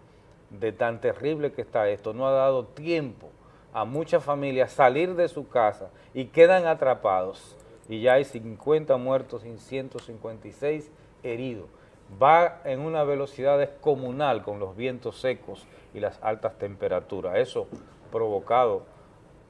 de tan terrible que está esto, no ha dado tiempo a muchas familias salir de su casa y quedan atrapados, y ya hay 50 muertos y 156 heridos. Va en una velocidad descomunal con los vientos secos y las altas temperaturas. Eso provocado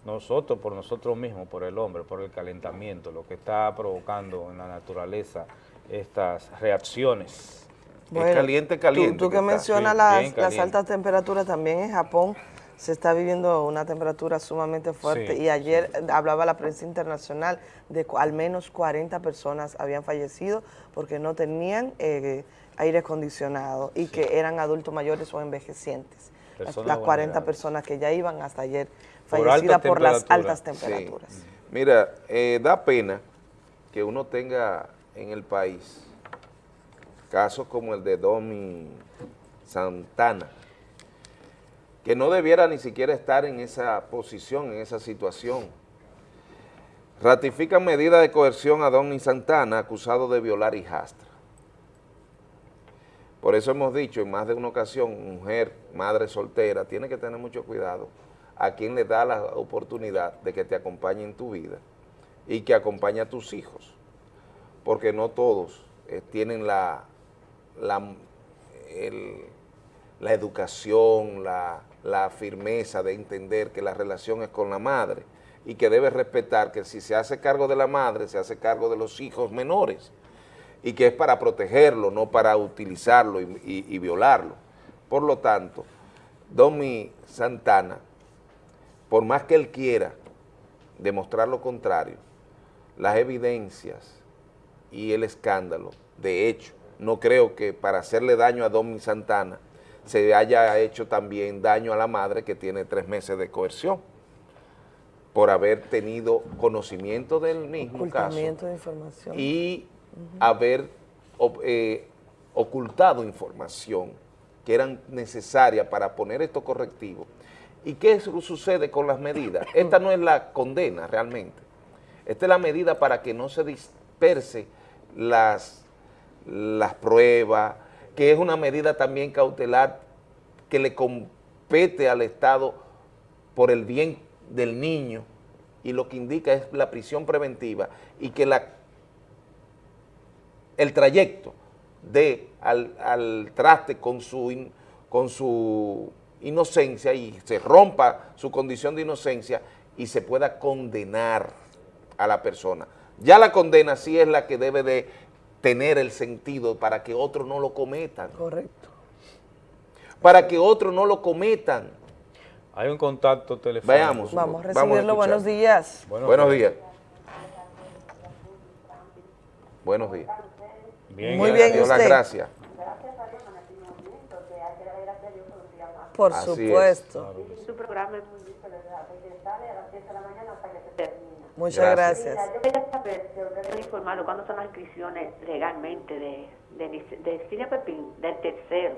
nosotros, por nosotros mismos, por el hombre, por el calentamiento, lo que está provocando en la naturaleza estas reacciones. Bueno, caliente, caliente Tú, tú que mencionas las, altas temperaturas, también en Japón se está viviendo una temperatura sumamente fuerte Sí, y ayer hablaba la prensa internacional de al menos 40 personas habían fallecido porque no tenían eh, aire acondicionado y que eran adultos mayores o envejecientes. Las, Personas las 40 vulnerables. personas que ya iban hasta ayer fallecidas por las altas temperaturas. Mira, eh, da pena que uno tenga en el país casos como el de Domi Santana, que no debiera ni siquiera estar en esa posición, en esa situación. Ratifican medida de coerción a Domi Santana, acusado de violar hijastra. Por eso hemos dicho en más de una ocasión, mujer, madre soltera, tiene que tener mucho cuidado a quien le da la oportunidad de que te acompañe en tu vida y que acompañe a tus hijos, porque no todos eh, tienen la, la, la educación, la, la firmeza de entender que la relación es con la madre y que debe respetar que si se hace cargo de la madre, se hace cargo de los hijos menores y que es para protegerlo, no para utilizarlo y, y- violarlo. Por lo tanto, Domi Santana, por más que él quiera demostrar lo contrario, las evidencias y el escándalo, de hecho, no creo que para hacerle daño a Domi Santana se haya hecho también daño a la madre que tiene tres meses de coerción por haber tenido conocimiento del mismo caso de información. y haber eh, ocultado información que eran necesarias para poner estos correctivos. ¿Y qué su- sucede con las medidas? Esta no es la condena realmente. Esta es la medida para que no se disperse las, las pruebas, que es una medida también cautelar que le compete al Estado por el bien del niño y lo que indica es la prisión preventiva y que la el trayecto de al, al traste con su, in- con su inocencia y se rompa su condición de inocencia y se pueda condenar a la persona. Ya la condena sí es la que debe de tener el sentido para que otros no lo cometan. Correcto. Para que otros no lo cometan. Hay un contacto telefónico. Veamos. Vamos a Vamos a recibirlo. Buenos días. Buenos, días. Buenos días. Bien, Muy Dios bien, las usted. gracias. Por Así es. supuesto. Su programa es muy interesante, que sale a las 10 de la mañana hasta que se termina. Muchas gracias. Mira, yo quería saber han informado cuándo son las inscripciones legalmente de, de, de Cine Pepín, del tercero.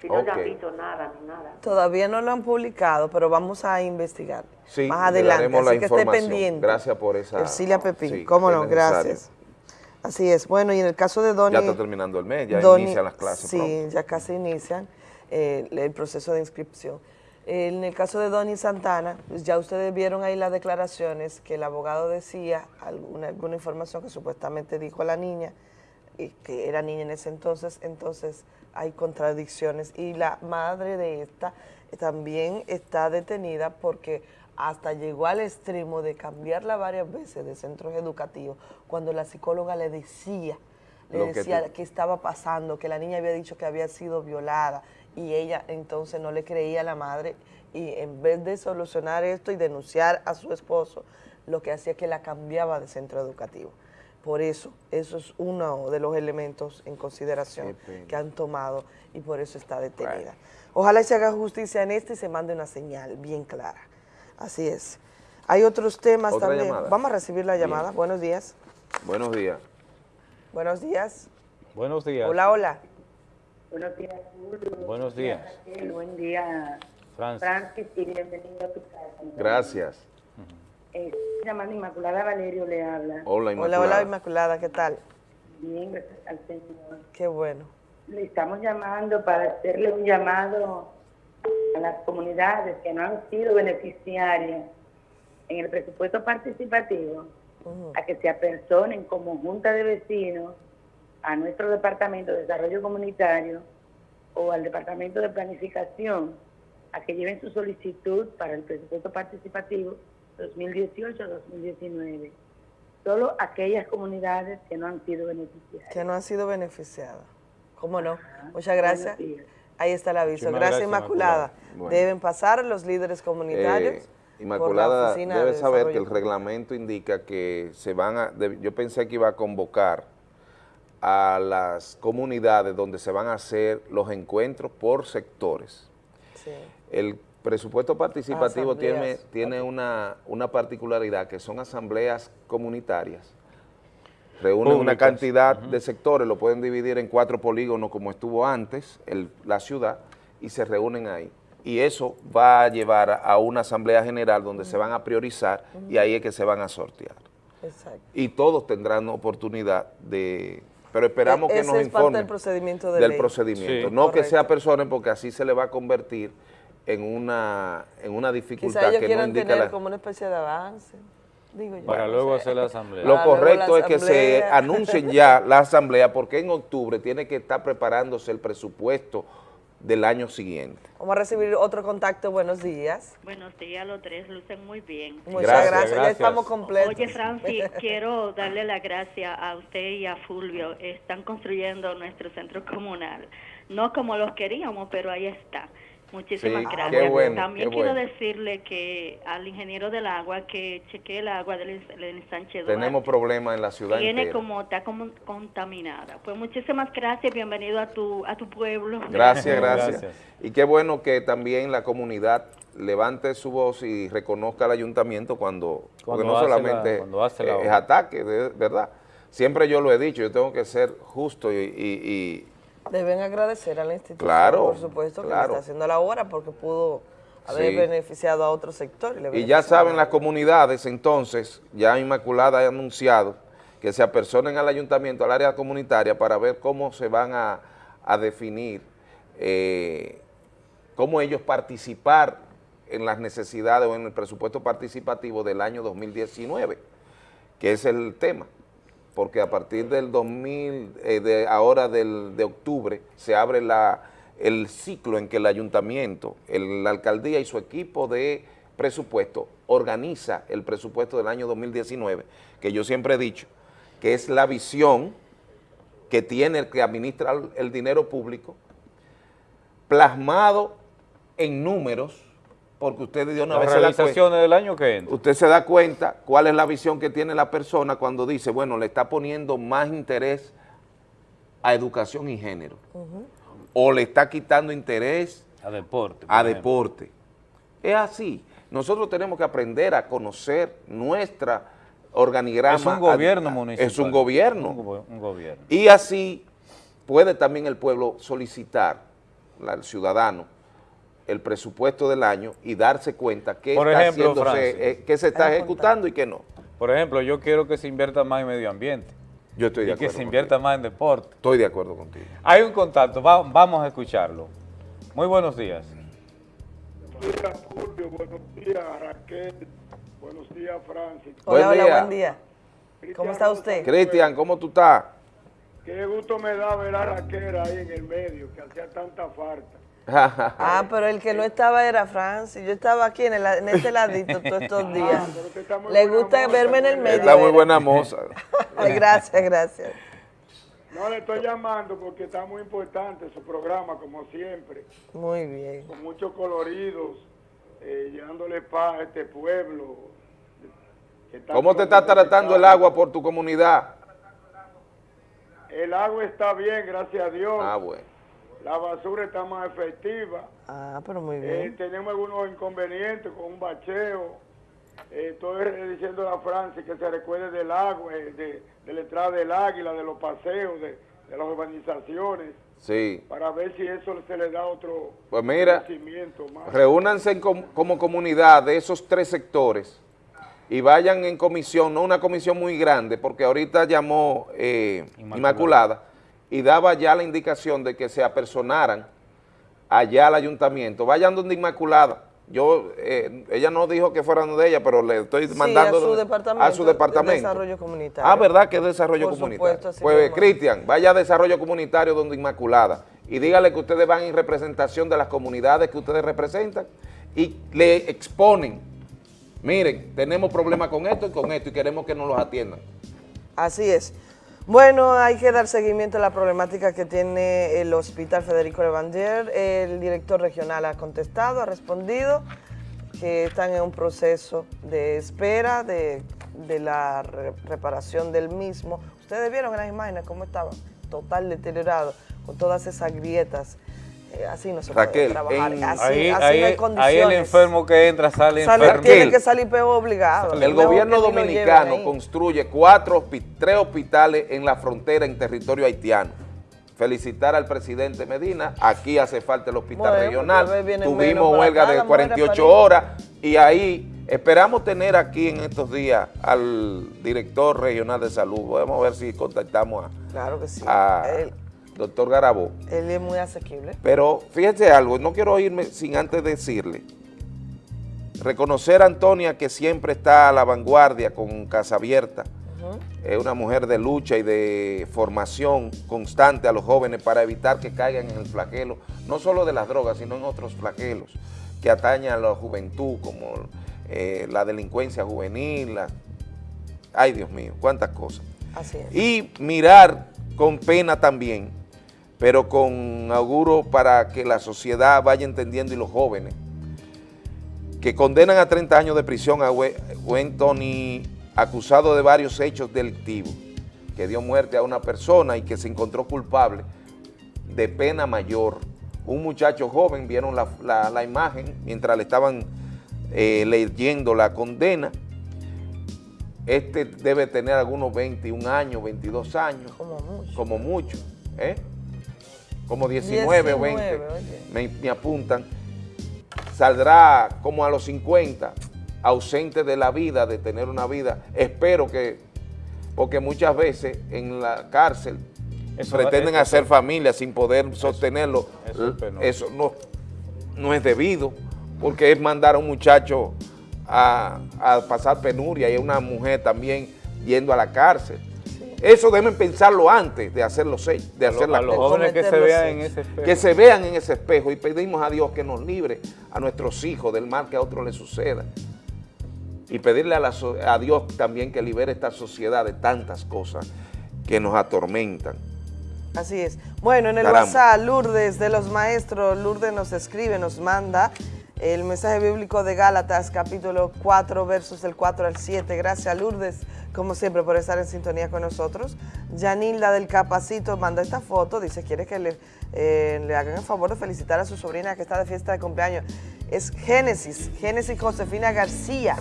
Si no le han visto nada ni nada. Todavía no lo han publicado, pero vamos a investigar Sí, más adelante. daremos la Así que esté pendiente. Gracias por esa- Ercilia Pepín, sí, cómo no, gracias. Así es. Bueno, y en el caso de Donny... Ya está terminando el mes, ya Donny- inician las clases Sí, pronto. ya casi inician eh, el proceso de inscripción. En el caso de Donny Santana, pues ya ustedes vieron ahí las declaraciones que el abogado decía, alguna, alguna información que supuestamente dijo la niña, y que era niña en ese entonces, entonces hay contradicciones. Y la madre de esta también está detenida porque hasta llegó al extremo de cambiarla varias veces de centros educativos cuando la psicóloga le decía, le Lo que decía te- qué estaba pasando, que la niña había dicho que había sido violada y ella entonces no le creía a la madre y en vez de solucionar esto y denunciar a su esposo, lo que hacía es que la cambiaba de centro educativo. Por eso, eso es uno de los elementos en consideración pena. que han tomado y por eso está detenida. Ojalá se haga justicia en este y se mande una señal bien clara. Así es. Hay otros temas Otra también. llamada. Vamos a recibir la Bien. llamada. Buenos días. Buenos días. Buenos días. Buenos días. Hola, hola. Buenos días, Julio. Buenos días. Raquel. Buen día, Francis. Francis, y bienvenido a tu casa. Gracias. Eh, llamando Inmaculada Valerio, le habla. Hola, Hola, Inmaculada. hola, Inmaculada. ¿Qué tal? Bien, gracias al Señor. Qué bueno. Le estamos llamando para hacerle un llamado a las comunidades que no han sido beneficiarias en el presupuesto participativo a que se apersonen como junta de vecinos a nuestro departamento de desarrollo comunitario o al departamento de planificación a que lleven su solicitud para el presupuesto participativo 2018-2019. Solo aquellas comunidades que no han sido beneficiarias. Que no han sido beneficiadas. ¿Cómo no? Muchas gracias. Ahí está el aviso. Muchísimas Gracias, gracias, Inmaculada. Inmaculada. Bueno. Deben pasar los líderes comunitarios. Eh, por la Inmaculada Oficina debe de saber que el reglamento indica que se van a, de- yo pensé que iba a convocar a las comunidades donde se van a hacer los encuentros por sectores. Sí. El presupuesto participativo tiene, tiene una, una particularidad que son asambleas comunitarias. Reúnen una cantidad de sectores, lo pueden dividir en cuatro polígonos como estuvo antes, el- la ciudad, y se reúnen ahí. Y eso va a llevar a una asamblea general donde se van a priorizar y ahí es que se van a sortear. Exacto. Y todos tendrán oportunidad de... Pero esperamos E- que nos es parte informen del procedimiento de del ley. procedimiento. Sí. no que sea personas porque así se le va a convertir en una, en una dificultad ellos que no quieran indica tener la... como una especie de avance. Digo yo. Para no luego sé. hacer la asamblea. Lo correcto es que se anuncien ya la asamblea porque en octubre tiene que estar preparándose el presupuesto del año siguiente. Vamos a recibir otro contacto. Buenos días. Buenos días, los tres lucen muy bien. Muchas Gracias, gracias. Ya estamos completos. Oye, Francis, quiero darle las gracias a usted y a Fulvio. Están construyendo nuestro centro comunal. No como los queríamos, pero ahí está. Muchísimas Sí, qué gracias. bueno, También qué quiero bueno. decirle que al ingeniero del agua que chequee el agua del, del ensanche Tenemos problemas en la ciudad Tiene entera. como, está como contaminada. Pues muchísimas gracias, bienvenido a tu, a tu pueblo. Gracias, gracias, Gracias. Y qué bueno que también la comunidad levante su voz y reconozca al ayuntamiento cuando, porque Cuando no hace la- solamente cuando hace la es ataque, de- ¿verdad? Siempre yo lo he dicho, yo tengo que ser justo y, y- y Deben agradecer a la institución, Claro, por supuesto, que le está haciendo la obra porque pudo haber Sí. beneficiado a otro sector. Y ya saben las comunidades, entonces, ya Inmaculada ha anunciado que se apersonen al ayuntamiento, al área comunitaria, para ver cómo se van a, a definir, eh, cómo ellos participar en las necesidades o en el presupuesto participativo del año 2019, que es el tema, porque a partir del 2000, eh, ahora del, de octubre, se abre la, el ciclo en que el ayuntamiento, la alcaldía y su equipo de presupuesto organiza el presupuesto del año 2019, que yo siempre he dicho que es la visión que tiene el que administra el dinero público, plasmado en números, porque usted de una Las vez se da cuenta- realizaciones del año que entra. usted se da cuenta cuál es la visión que tiene la persona cuando dice, bueno, le está poniendo más interés a educación y género, o le está quitando interés A deporte. por a ejemplo. deporte. Es así. Nosotros tenemos que aprender a conocer nuestra organigrama. Es un gobierno municipal. Es un gobierno. Un, go- un gobierno. Y así puede también el pueblo solicitar, la- el ciudadano, el presupuesto del año y darse cuenta qué Por está, ejemplo, haciéndose, eh, qué se está ejecutando y qué no. Por ejemplo, yo quiero que se invierta más en medio ambiente. Yo estoy de y que acuerdo se invierta más en deporte. Estoy de acuerdo contigo. Hay un contacto, va- vamos a escucharlo. Muy buenos días. días, Fulvio. Buenos días, Raquel. Buenos días, Francis. Hola, Buen hola, día. buen día. ¿Cómo está usted? Cristian, ¿cómo tú estás? Qué gusto me da ver a Raquel ahí en el medio, que hacía tanta falta. Ah, pero el que no estaba era Francis. Yo estaba aquí en, el- en este ladito todos estos días. Le gusta verme en el medio. Está muy era. buena moza. Ay, gracias, gracias. No le estoy llamando porque está muy importante su programa, como siempre, Muy bien. con muchos coloridos, eh, llevándole paz a este pueblo. ¿Cómo te está tratando el agua por tu comunidad? El agua está bien, gracias a Dios. Ah, bueno. La basura está más efectiva. Ah, pero muy Eh, bien. tenemos algunos inconvenientes con un bacheo. Eh, estoy diciendo a Francia que se recuerde del agua, eh, de, de la entrada del águila, de los paseos, de, de las urbanizaciones, Sí. para ver si eso se le da otro Pues mira, crecimiento más. reúnanse en com- como comunidad de esos tres sectores y vayan en comisión, no una comisión muy grande, porque ahorita llamó eh, Inmaculada. Y daba ya la indicación de que se apersonaran allá al ayuntamiento. Vayan donde Inmaculada. Yo, eh, ella no dijo que fueran de ella, pero le estoy Sí, mandando a su departamento. a su departamento. de desarrollo comunitario. Ah, ¿verdad que es desarrollo Por comunitario? supuesto, pues. Cristian, vaya a desarrollo comunitario donde Inmaculada y dígale que ustedes van en representación de las comunidades que ustedes representan y le exponen, miren, tenemos problemas con esto y con esto y queremos que nos los atiendan. Así es. Bueno, hay que dar seguimiento a la problemática que tiene el Hospital Federico Levandier. El director regional ha contestado, ha respondido que están en un proceso de espera de, la re- reparación del mismo. Ustedes vieron en las imágenes cómo estaba total deteriorado, con todas esas grietas. Eh, así no se puede Raquel, trabajar. en- así, ahí, así ahí- no hay ahí condiciones. el enfermo que entra sale, Sale- enfermo. tiene que salir peor obligado. El gobierno dominicano ahí. construye cuatro, tres hospitales en la frontera en territorio haitiano. Felicitar al presidente Medina, aquí hace falta el hospital Bueno, regional, menos tuvimos huelga de las mujeres 48 pariendo. horas y ahí esperamos tener aquí en estos días al director regional de salud. A ver si contactamos a, Claro que sí. a Él, doctor Garabó. él es muy asequible. Pero fíjese algo, no quiero irme sin antes decirle, reconocer a Antonia que siempre está a la vanguardia con Casa Abierta, es una mujer de lucha y de formación constante a los jóvenes para evitar que caigan en el flagelo, no solo de las drogas, sino en otros flagelos que atañen a la juventud, como eh, la delincuencia juvenil, la- ay Dios mío, cuántas cosas. Así es. Y mirar con pena también, pero con auguro para que la sociedad vaya entendiendo y los jóvenes, que condenan a 30 años de prisión a We- Wentony, acusado de varios hechos delictivos, que dio muerte a una persona y que se encontró culpable de pena mayor. Un muchacho joven, vieron la, la- la imagen mientras le estaban eh, leyendo la condena, este debe tener algunos 21 años, 22 años. Como mucho. Como mucho, ¿eh? Como 19, o 20, 19, oye. me, me apuntan. Saldrá como a los 50, ausente de la vida, de tener una vida. Espero que, porque muchas veces en la cárcel Eso- pretenden eso- hacer familia sin poder sostenerlo. eso. Eso no, no es debido, porque es mandar a un muchacho a, a pasar penuria y a una mujer también yendo a la cárcel. Eso deben pensarlo antes de hacer los hechos, de hacer las a los cosas. jóvenes que se vean en ese espejo. Que se vean en ese espejo y pedimos a Dios que nos libre a nuestros hijos del mal que a otros les suceda. Y pedirle a, la a Dios también que libere esta sociedad de tantas cosas que nos atormentan. Así es. Bueno, en el Caramba. WhatsApp, Lourdes de los Maestros, Lourdes nos escribe, nos manda el mensaje bíblico de Gálatas, capítulo 4, versos del 4 al 7. Gracias, Lourdes, como siempre, por estar en sintonía con nosotros. Yanilda del Capacito manda esta foto, dice, quiere que le, eh, le hagan el favor de felicitar a su sobrina que está de fiesta de cumpleaños. Es Génesis, Génesis Josefina García.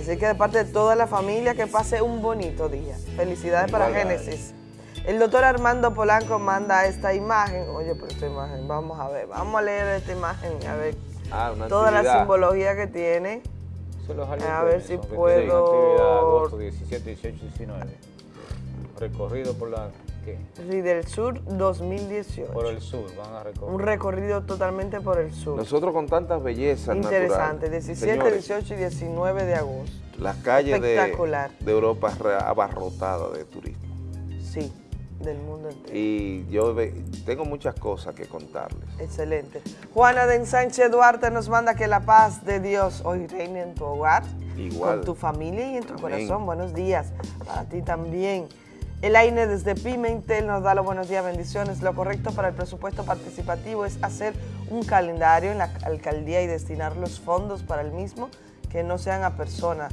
Así que de parte de toda la familia, que pase un bonito día. Felicidades para Génesis. El doctor Armando Polanco manda esta imagen. Oye, pero esta imagen, vamos a ver, vamos a leer esta imagen, a ver Ah, una toda la simbología que tiene. Los A ver si puedo- tienen actividad agosto 17, 18, 19. Recorrido por la ¿Qué? Ridel Sur 2018. Por el sur, van a recorrer. Un recorrido totalmente por el sur. Nosotros con tantas bellezas Interesante, naturales. 17, Señores, 18 y 19 de agosto. Las calles de, Europa abarrotadas de turistas. Sí, del mundo entero. Y yo tengo muchas cosas que contarles. Excelente. Juana de Ensanche Duarte nos manda que la paz de Dios hoy reine en tu hogar, Igual. con tu familia y en tu Amén. corazón. Buenos días. Para ti también. El AINE desde Pimentel nos da los buenos días, bendiciones. Lo correcto para el presupuesto participativo es hacer un calendario en la alcaldía y destinar los fondos para el mismo que no sean a personas,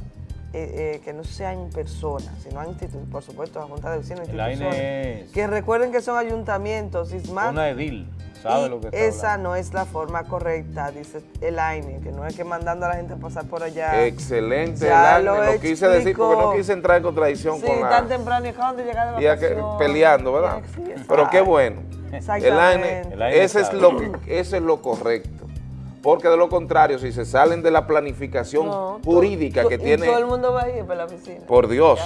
eh, eh, que no sean personas, sino a instituciones, por supuesto, a Junta de Vecinos, El AINE instituciones. es- Que recuerden que son ayuntamientos, Ismael. Una edil, sabe Y lo que está esa hablando. no es la forma correcta, dice el AINE, que no es que mandando a la gente a pasar por allá. Excelente, Ya el lo AINE, lo, quise decir porque no quise entrar en contradicción Sí, con la... tan temprano y acaban de llegar de y a que- vacaciones. peleando, ¿verdad? Sí, sí, Pero qué bueno. Exactamente. El AINE, El AINE ese, es lo, que- ese es lo correcto. Porque de lo contrario, si se salen de la planificación No, jurídica que tiene... todo el mundo va a ir para la oficina. Por Dios,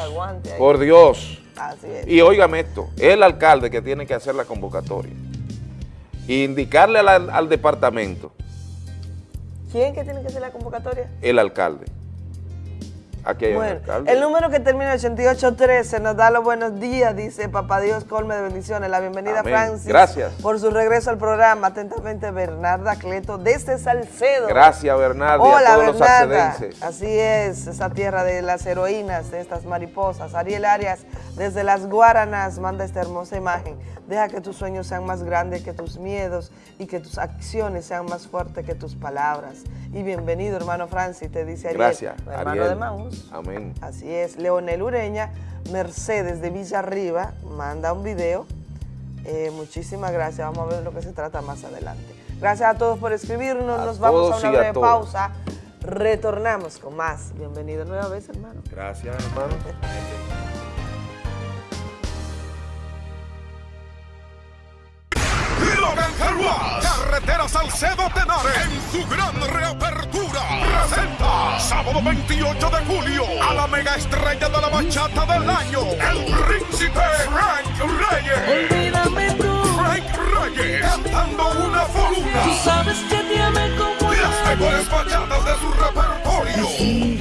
por Dios. Así es. Y óigame esto, es el alcalde que tiene que hacer la convocatoria. Y indicarle al, al departamento, ¿Quién que tiene que hacer la convocatoria? el alcalde. Aquí hay un Bueno, alcalde. el número que termina en 8813 nos da los buenos días, dice Papá Dios, colme de bendiciones. La bienvenida Amén. Francis. Gracias. Por su regreso al programa. Atentamente, Bernarda Cleto, desde Salcedo. Gracias, Bernardo, y a Hola, todos los Bernarda. salcedenses. Así es, esa tierra de las heroínas, de estas mariposas. Ariel Arias, desde las Guaranas, manda esta hermosa imagen. Deja que tus sueños sean más grandes que tus miedos y que tus acciones sean más fuertes que tus palabras. Y bienvenido, hermano Francis, te dice Ariel. Gracias, hermano Ariel. de Maús. Amén. Así es, Leonel Ureña, Mercedes de Villa Arriba, manda un video. Eh, muchísimas gracias, vamos a ver de lo que se trata más adelante. Gracias a todos por escribirnos, A nos vamos a una a breve pausa. Retornamos con más. Bienvenido nueva vez, hermano. Gracias, hermano. Logan Carwas, Carretera Salcedo Tenares, en su gran reapertura, presenta sábado 28 de julio a la mega estrella de la bachata del año, el príncipe Frank Reyes. Olvídame tú. Frank Reyes, cantando una foruna. Tú sabes que te amé como Las mejores bachatas de su repertorio.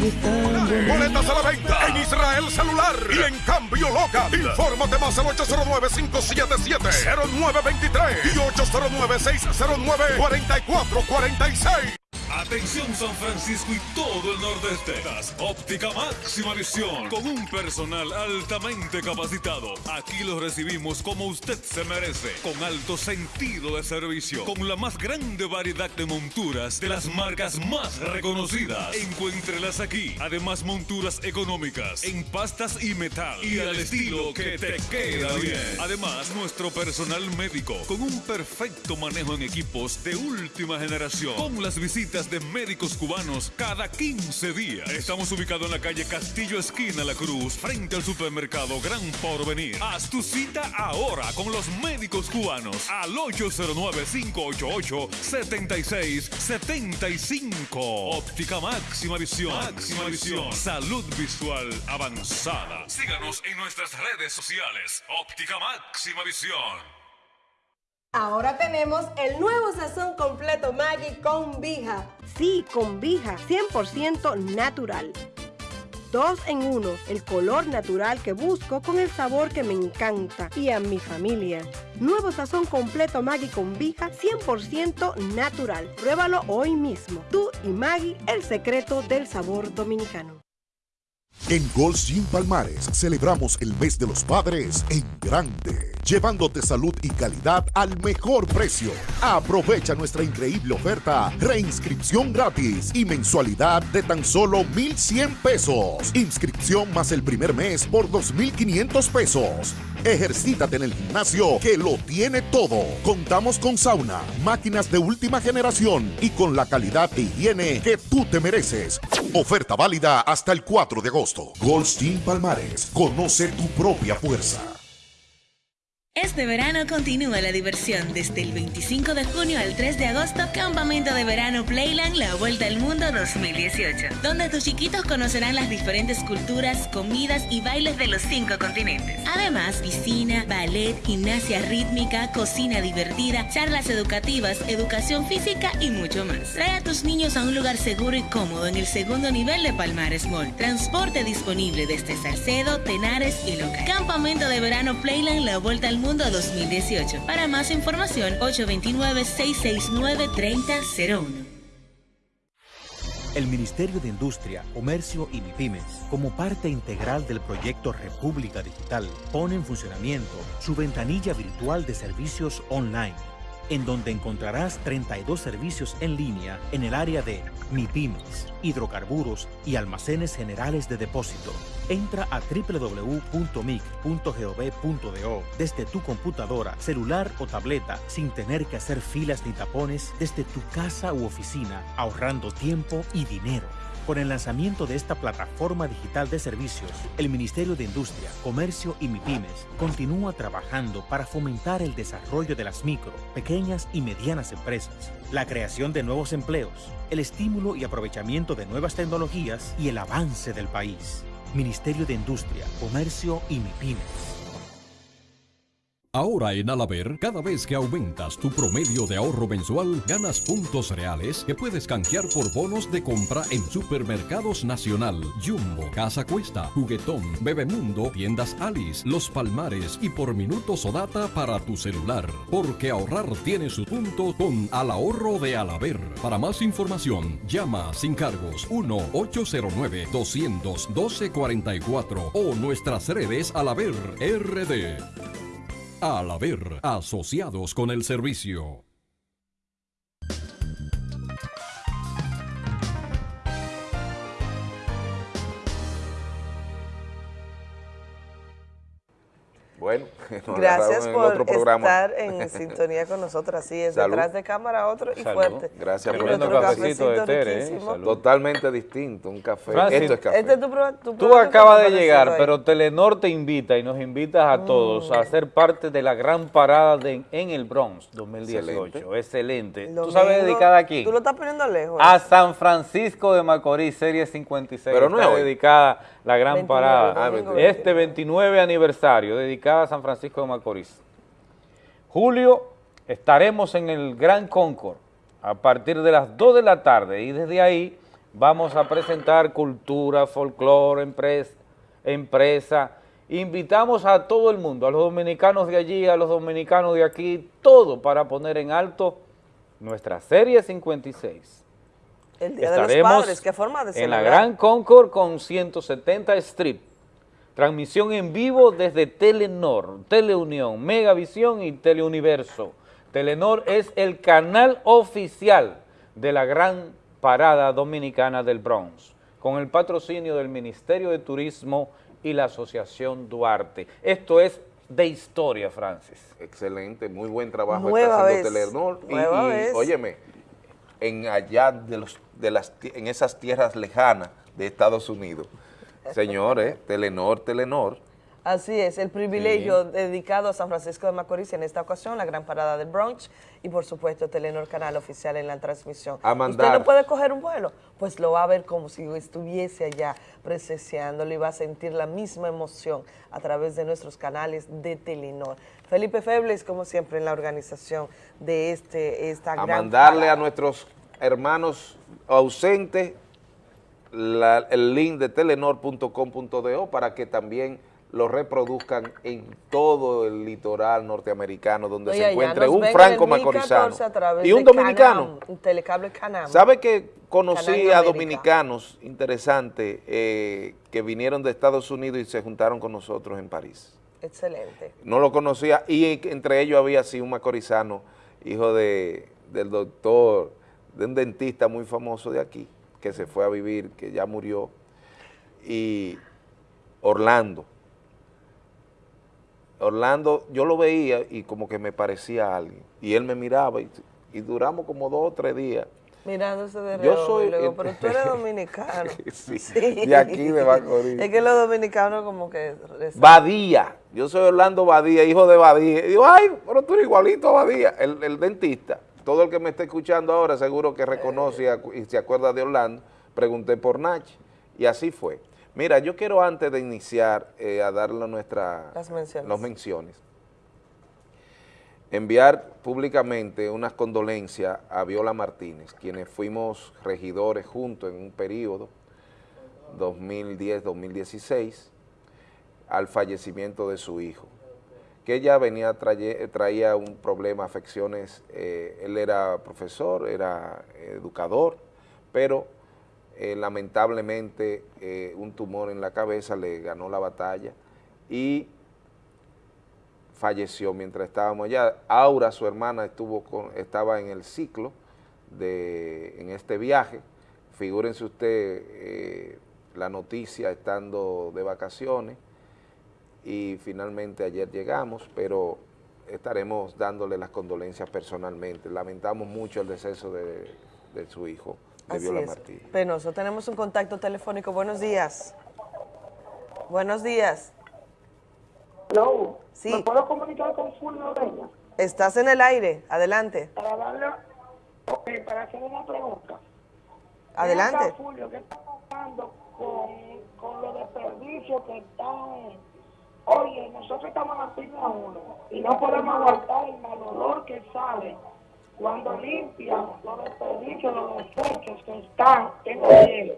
Boletas a la venta en Israel Celular y en Cambio Local. Infórmate más al 809-577-0923 y 809-609-4446. Atención San Francisco y todo el nordeste. Óptica Máxima Visión. Con un personal altamente capacitado. Aquí los recibimos como usted se merece. Con alto sentido de servicio. Con la más grande variedad de monturas de las marcas más reconocidas. Encuéntrelas aquí. Además, monturas económicas en pastas y metal. Y al estilo que te queda bien. Además, nuestro personal médico con un perfecto manejo en equipos de última generación. Con las visitas de médicos cubanos cada 15 días. Estamos ubicados en la calle Castillo Esquina La Cruz, frente al supermercado Gran Porvenir. Haz tu cita ahora con los médicos cubanos al 809-588-7675. Óptica Máxima Visión. Máxima Visión. Salud visual avanzada. Síganos en nuestras redes sociales. Óptica Máxima Visión. Ahora tenemos el nuevo sazón completo Maggi con Vija. Sí, con Vija, 100% natural. Dos en uno, el color natural que busco con el sabor que me encanta y a mi familia. Nuevo sazón completo Maggi con Vija, 100% natural. Pruébalo hoy mismo. Tú y Maggi, el secreto del sabor dominicano. En Gold Gym Palmares celebramos el mes de los padres en grande, llevándote salud y calidad al mejor precio. Aprovecha nuestra increíble oferta, reinscripción gratis y mensualidad de tan solo 1,100 pesos. Inscripción más el primer mes por 2,500 pesos. Ejercítate en el gimnasio que lo tiene todo. Contamos con sauna, máquinas de última generación y con la calidad de higiene que tú te mereces. Oferta válida hasta el 4 de agosto. Goldstein Palmares, conoce tu propia fuerza. Este verano continúa la diversión desde el 25 de junio al 3 de agosto, Campamento de Verano Playland La Vuelta al Mundo 2018, donde tus chiquitos conocerán las diferentes culturas, comidas y bailes de los cinco continentes. Además, piscina, ballet, gimnasia rítmica, cocina divertida, charlas educativas, educación física y mucho más. Trae a tus niños a un lugar seguro y cómodo en el segundo nivel de Palmares Mall. Transporte disponible desde Salcedo, Tenares y Loca. Campamento de Verano Playland La Vuelta al Mundo 2018. Para más información, 829-669-3001. El Ministerio de Industria, Comercio y MIPIMES, como parte integral del proyecto República Digital, pone en funcionamiento su ventanilla virtual de servicios online, en donde encontrarás 32 servicios en línea en el área de MIPIMES, hidrocarburos y almacenes generales de depósito. Entra a www.mic.gov.do desde tu computadora, celular o tableta sin tener que hacer filas ni tapones desde tu casa u oficina, ahorrando tiempo y dinero. Con el lanzamiento de esta plataforma digital de servicios, el Ministerio de Industria, Comercio y MIPIMES continúa trabajando para fomentar el desarrollo de las micro, pequeñas y medianas empresas, la creación de nuevos empleos, el estímulo y aprovechamiento de nuevas tecnologías y el avance del país. Ministerio de Industria, Comercio y MIPIMES. Ahora en Alaber, cada vez que aumentas tu promedio de ahorro mensual, ganas puntos reales que puedes canjear por bonos de compra en Supermercados Nacional, Jumbo, Casa Cuesta, Juguetón, Bebemundo, Tiendas Alice, Los Palmares y por minutos o data para tu celular. Porque ahorrar tiene su punto con Al Ahorro de Alaber. Para más información, llama sin cargos 1-809-212-44 o nuestras redes Alaber RD. Al haber asociados con el servicio. Bueno, Gracias en por otro programa. estar en sintonía con nosotros. Así es, Salud. detrás de cámara otro y Salud. fuerte. Gracias por nuestro otro cafecito de Tere, ¿eh? Totalmente distinto, un café. Francis, Esto es café. Este es tu tu Tú acabas de llegar, pero Telenor te invita y nos invitas a todos Mm. a ser parte de la gran parada de- en el Bronx 2018. Excelente. ¿Tú sabes dedicada a quién? Tú lo estás poniendo lejos. A San Francisco de Macorís, Serie 56. Pero no está dedicada la gran 29, parada. Ah, este 29 aniversario, dedicada a San Francisco de Macorís. Julio, estaremos en el Gran Concord a partir de las 2 de la tarde y desde ahí vamos a presentar cultura, folclore, empresa, empresa. Invitamos a todo el mundo, a los dominicanos de allí, a los dominicanos de aquí, todo para poner en alto nuestra Serie 56. El Día de los Padres, qué forma de en la celebrar. Gran Concord con 170 Strip. Transmisión en vivo desde Telenor, Teleunión, Megavisión y Teleuniverso. Telenor es el canal oficial de la gran parada dominicana del Bronx, con el patrocinio del Ministerio de Turismo y la Asociación Duarte. Esto es de historia, Francis. Excelente, muy buen trabajo Nueva está vez, haciendo Telenor. Y, nueva y, vez. óyeme, en allá de los, de las, en esas tierras lejanas de Estados Unidos, señores, Telenor, Telenor, Así es, el privilegio dedicado a San Francisco de Macorís en esta ocasión, la gran parada del Bronx y por supuesto Telenor Canal Oficial en la transmisión. A ¿Usted no puede coger un vuelo? Pues lo va a ver como si estuviese allá presenciándolo y va a sentir la misma emoción a través de nuestros canales de Telenor. Felipe Febles, como siempre, en la organización de este, esta a gran mandarle parada. a nuestros hermanos ausentes la- el link de telenor.com.do para que también lo reproduzcan en todo el litoral norteamericano donde Oye, se encuentre un franco macorizano 1014 a través y un dominicano. Canam. ¿Sabe que conocí a dominicanos interesantes eh, que vinieron de Estados Unidos y se juntaron con nosotros en París? Excelente. No lo conocía y entre ellos había sí un macorizano, hijo de, del doctor, de un dentista muy famoso de aquí, que se fue a vivir, que ya murió, y Orlando. Orlando, yo lo veía y como que me parecía a alguien, y él me miraba y, y duramos como dos o tres días. Mirándose de Yo reojo, soy- y luego, pero tú eres dominicano. Sí, de aquí de Macorís. Es que los dominicanos como que... Badía, yo soy Orlando Badía, hijo de Badía. Y digo, ay, pero tú eres igualito a Badía, el, el dentista. Todo el que me está escuchando ahora seguro que reconoce y se acuerda de Orlando. Pregunté por Nach y así fue. Mira, yo quiero antes de iniciar eh, a darle nuestra, Las menciones. menciones, enviar públicamente unas condolencias a Viola Martínez, quienes fuimos regidores juntos en un periodo 2010-2016 al fallecimiento de su hijo, que ella venía traía un problema, afecciones, eh, él era profesor, era educador, pero eh, lamentablemente eh, un tumor en la cabeza le ganó la batalla y falleció mientras estábamos allá. Aura, su hermana, estuvo con, estaba en el ciclo de, en este viaje. Figúrense usted la noticia estando de vacaciones y finalmente ayer llegamos, pero estaremos dándole las condolencias personalmente. Lamentamos mucho el deceso de, de su hijo, de Así Viola es. Martínez. Penoso, tenemos un contacto telefónico. Buenos días. Buenos días. Hello. Sí. ¿Me puedo comunicar con Fulvio Reina? Estás en el aire. Adelante. Para darle, ok, para hacer una pregunta. Adelante. Acá, Fulvio, ¿qué está pasando con, con los desperdicios que están? Oye, nosotros estamos en la pista 1 y no podemos aguantar el mal olor que sale cuando limpian los desperdicios, los desechos que están en el hielo.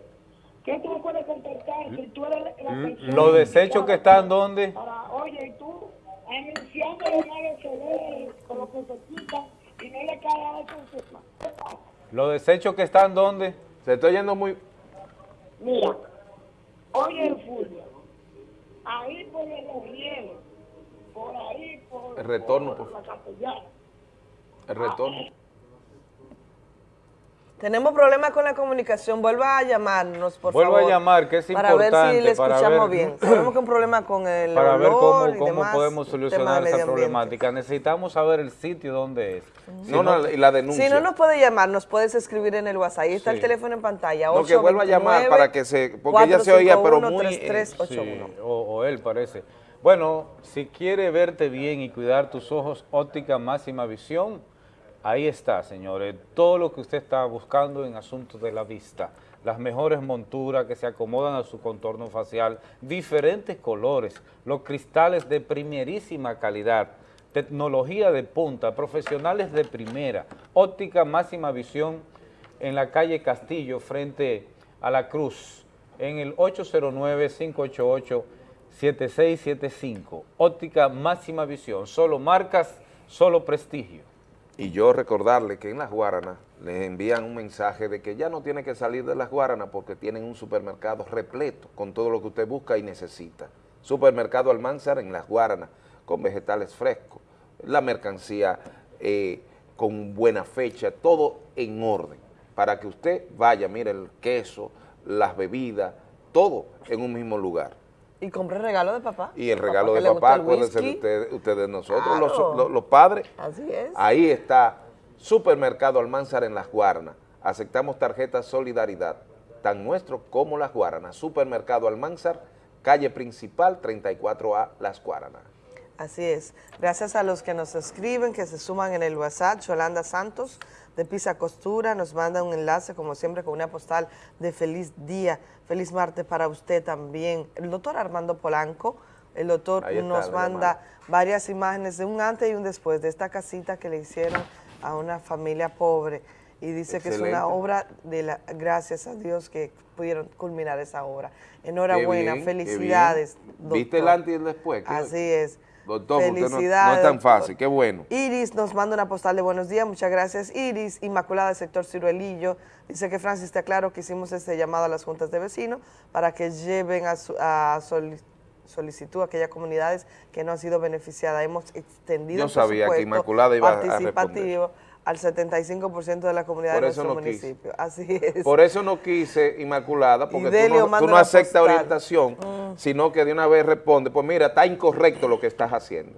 ¿Qué tú puedes contestar si tú eres la persona Los desechos que están donde, para, oye, y tú anunciando los malos olores con lo que se quitan y no le cae a eso encima? los desechos que están donde. Se está yendo muy... Mira, oye el Fulvio, ahí por los rieles, por ahí por, El retorno, por por la capellana. El retorno. Tenemos problemas con la comunicación. Vuelva a llamarnos, por Vuelva favor. a llamar, que es Para ver si importante, le para escuchamos ver- bien. Tenemos que un problema con el para ver cómo, y cómo demás, podemos solucionar esa problemática. Necesitamos saber el sitio donde es. Si No, no, y la denuncia. Si no nos puede llamar, nos puedes escribir en el WhatsApp. Ahí está Sí. el teléfono en pantalla. No, que vuelva a llamar para que se... Porque ella se oía, pero muy... Sí, o, o él parece. Bueno, si quiere verte bien y cuidar tus ojos, óptica máxima visión, ahí está, señores. Todo lo que usted está buscando en asuntos de la vista. Las mejores monturas que se acomodan a su contorno facial, diferentes colores, los cristales de primerísima calidad, tecnología de punta, profesionales de primera, óptica máxima visión en la calle Castillo frente a la Cruz, en el 809-588-7675. Óptica máxima visión, solo marcas, solo prestigio. Y yo recordarle que en Las Guaranas les envían un mensaje de que ya no tiene que salir de Las Guaranas porque tienen un supermercado repleto con todo lo que usted busca y necesita. Supermercado Almanzar en Las Guaranas, con vegetales frescos, la mercancía eh, con buena fecha, todo en orden, para que usted vaya, mire el queso, las bebidas, todo en un mismo lugar. Y compré regalo de papá. Y el regalo de papá, el acuérdense ustedes, ustedes nosotros, Claro. los, los- los padres. Así es. Ahí está, Supermercado Almanzar en Las Guaranas. Aceptamos tarjetas Solidaridad, tan nuestro como Las Guaranas. Supermercado Almanzar, calle principal 34A, Las Guaranas. Así es. Gracias a los que nos escriben, que se suman en el WhatsApp. Yolanda Santos, de Pisa Costura, nos manda un enlace, como siempre, con una postal de feliz día. Feliz martes para usted también. El doctor Armando Polanco, el doctor está, nos manda varias imágenes de un antes y un después de esta casita que le hicieron a una familia pobre. Y dice que es una obra de la, gracias a Dios que pudieron culminar esa obra. Enhorabuena, bien, felicidades. ¿Viste el doctor. antes y el después? Así es. Doctor, usted no- no, es Felicidades, tan fácil, qué bueno. Iris nos manda una postal de buenos días, muchas gracias. Iris, Inmaculada del sector Ciruelillo, dice que Francis está claro que hicimos este llamado a las juntas de vecinos para que lleven a, su- a soli- solicitud a aquellas comunidades que no han sido beneficiadas. Hemos extendido Yo sabía que Inmaculada iba a participativo al 75% de la comunidad Por de nuestro no quise. municipio. Así es. Por eso no quise, Inmaculada, porque tú Delio no, tú aceptas orientación, Mm. sino que de una vez responde, pues mira, está incorrecto lo que estás haciendo.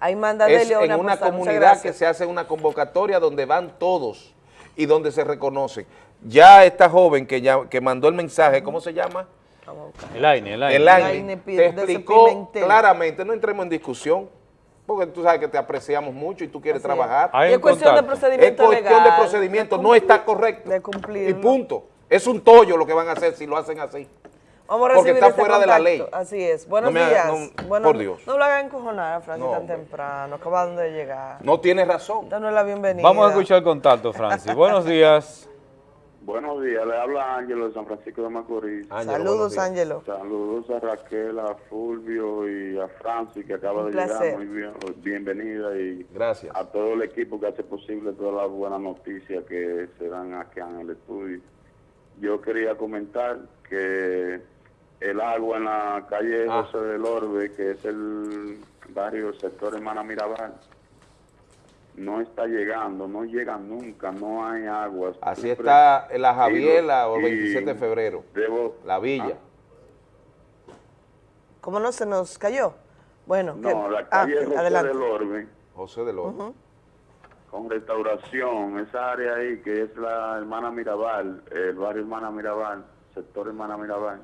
Ahí manda es Delio en una comunidad que se hace una convocatoria donde van todos y donde se reconocen. Ya esta joven que, ya, que mandó el mensaje, ¿cómo se llama? El AINE, el AINE. El El AINE te explicó claramente, no entremos en discusión, porque tú sabes que te apreciamos mucho y tú quieres Así es. trabajar. Y es un cuestión de procedimiento Es cuestión legal, de procedimiento, de no está correcto. De Y cumplirlo. punto. Es un tollo lo que van a hacer si lo hacen así. Vamos a Porque recibir está este fuera de la ley. Así es. Buenos No días. haga- no, Bueno, por Dios. No lo hagan encojonar a Francis No, tan hombre. temprano. Acaban de llegar. No tiene razón. Danos la bienvenida. Vamos a escuchar el contacto, Francis. Buenos días. Buenos días, le habla Ángelo de San Francisco de Macorís. Saludos, Ángelo. Saludos a Raquel, a Fulvio y a Francis que acaba Un de placer. llegar. Muy bien, bienvenida y Gracias. a todo el equipo que hace posible todas las buenas noticias que se dan aquí en el estudio. Yo quería comentar que el agua en la calle Ah. José del Orbe, que es el barrio sector Hermana Mirabal, no está llegando, no llega nunca, no hay agua. Así Siempre- está en la Javiela o y 27 de febrero. debo- La villa. ¿Cómo no se nos cayó? Bueno, No, que- la ah, calle José adelante. del Orbe, José del Orbe. Con restauración, esa área ahí que es la Hermana Mirabal, el barrio Hermana Mirabal, sector Hermana Mirabal.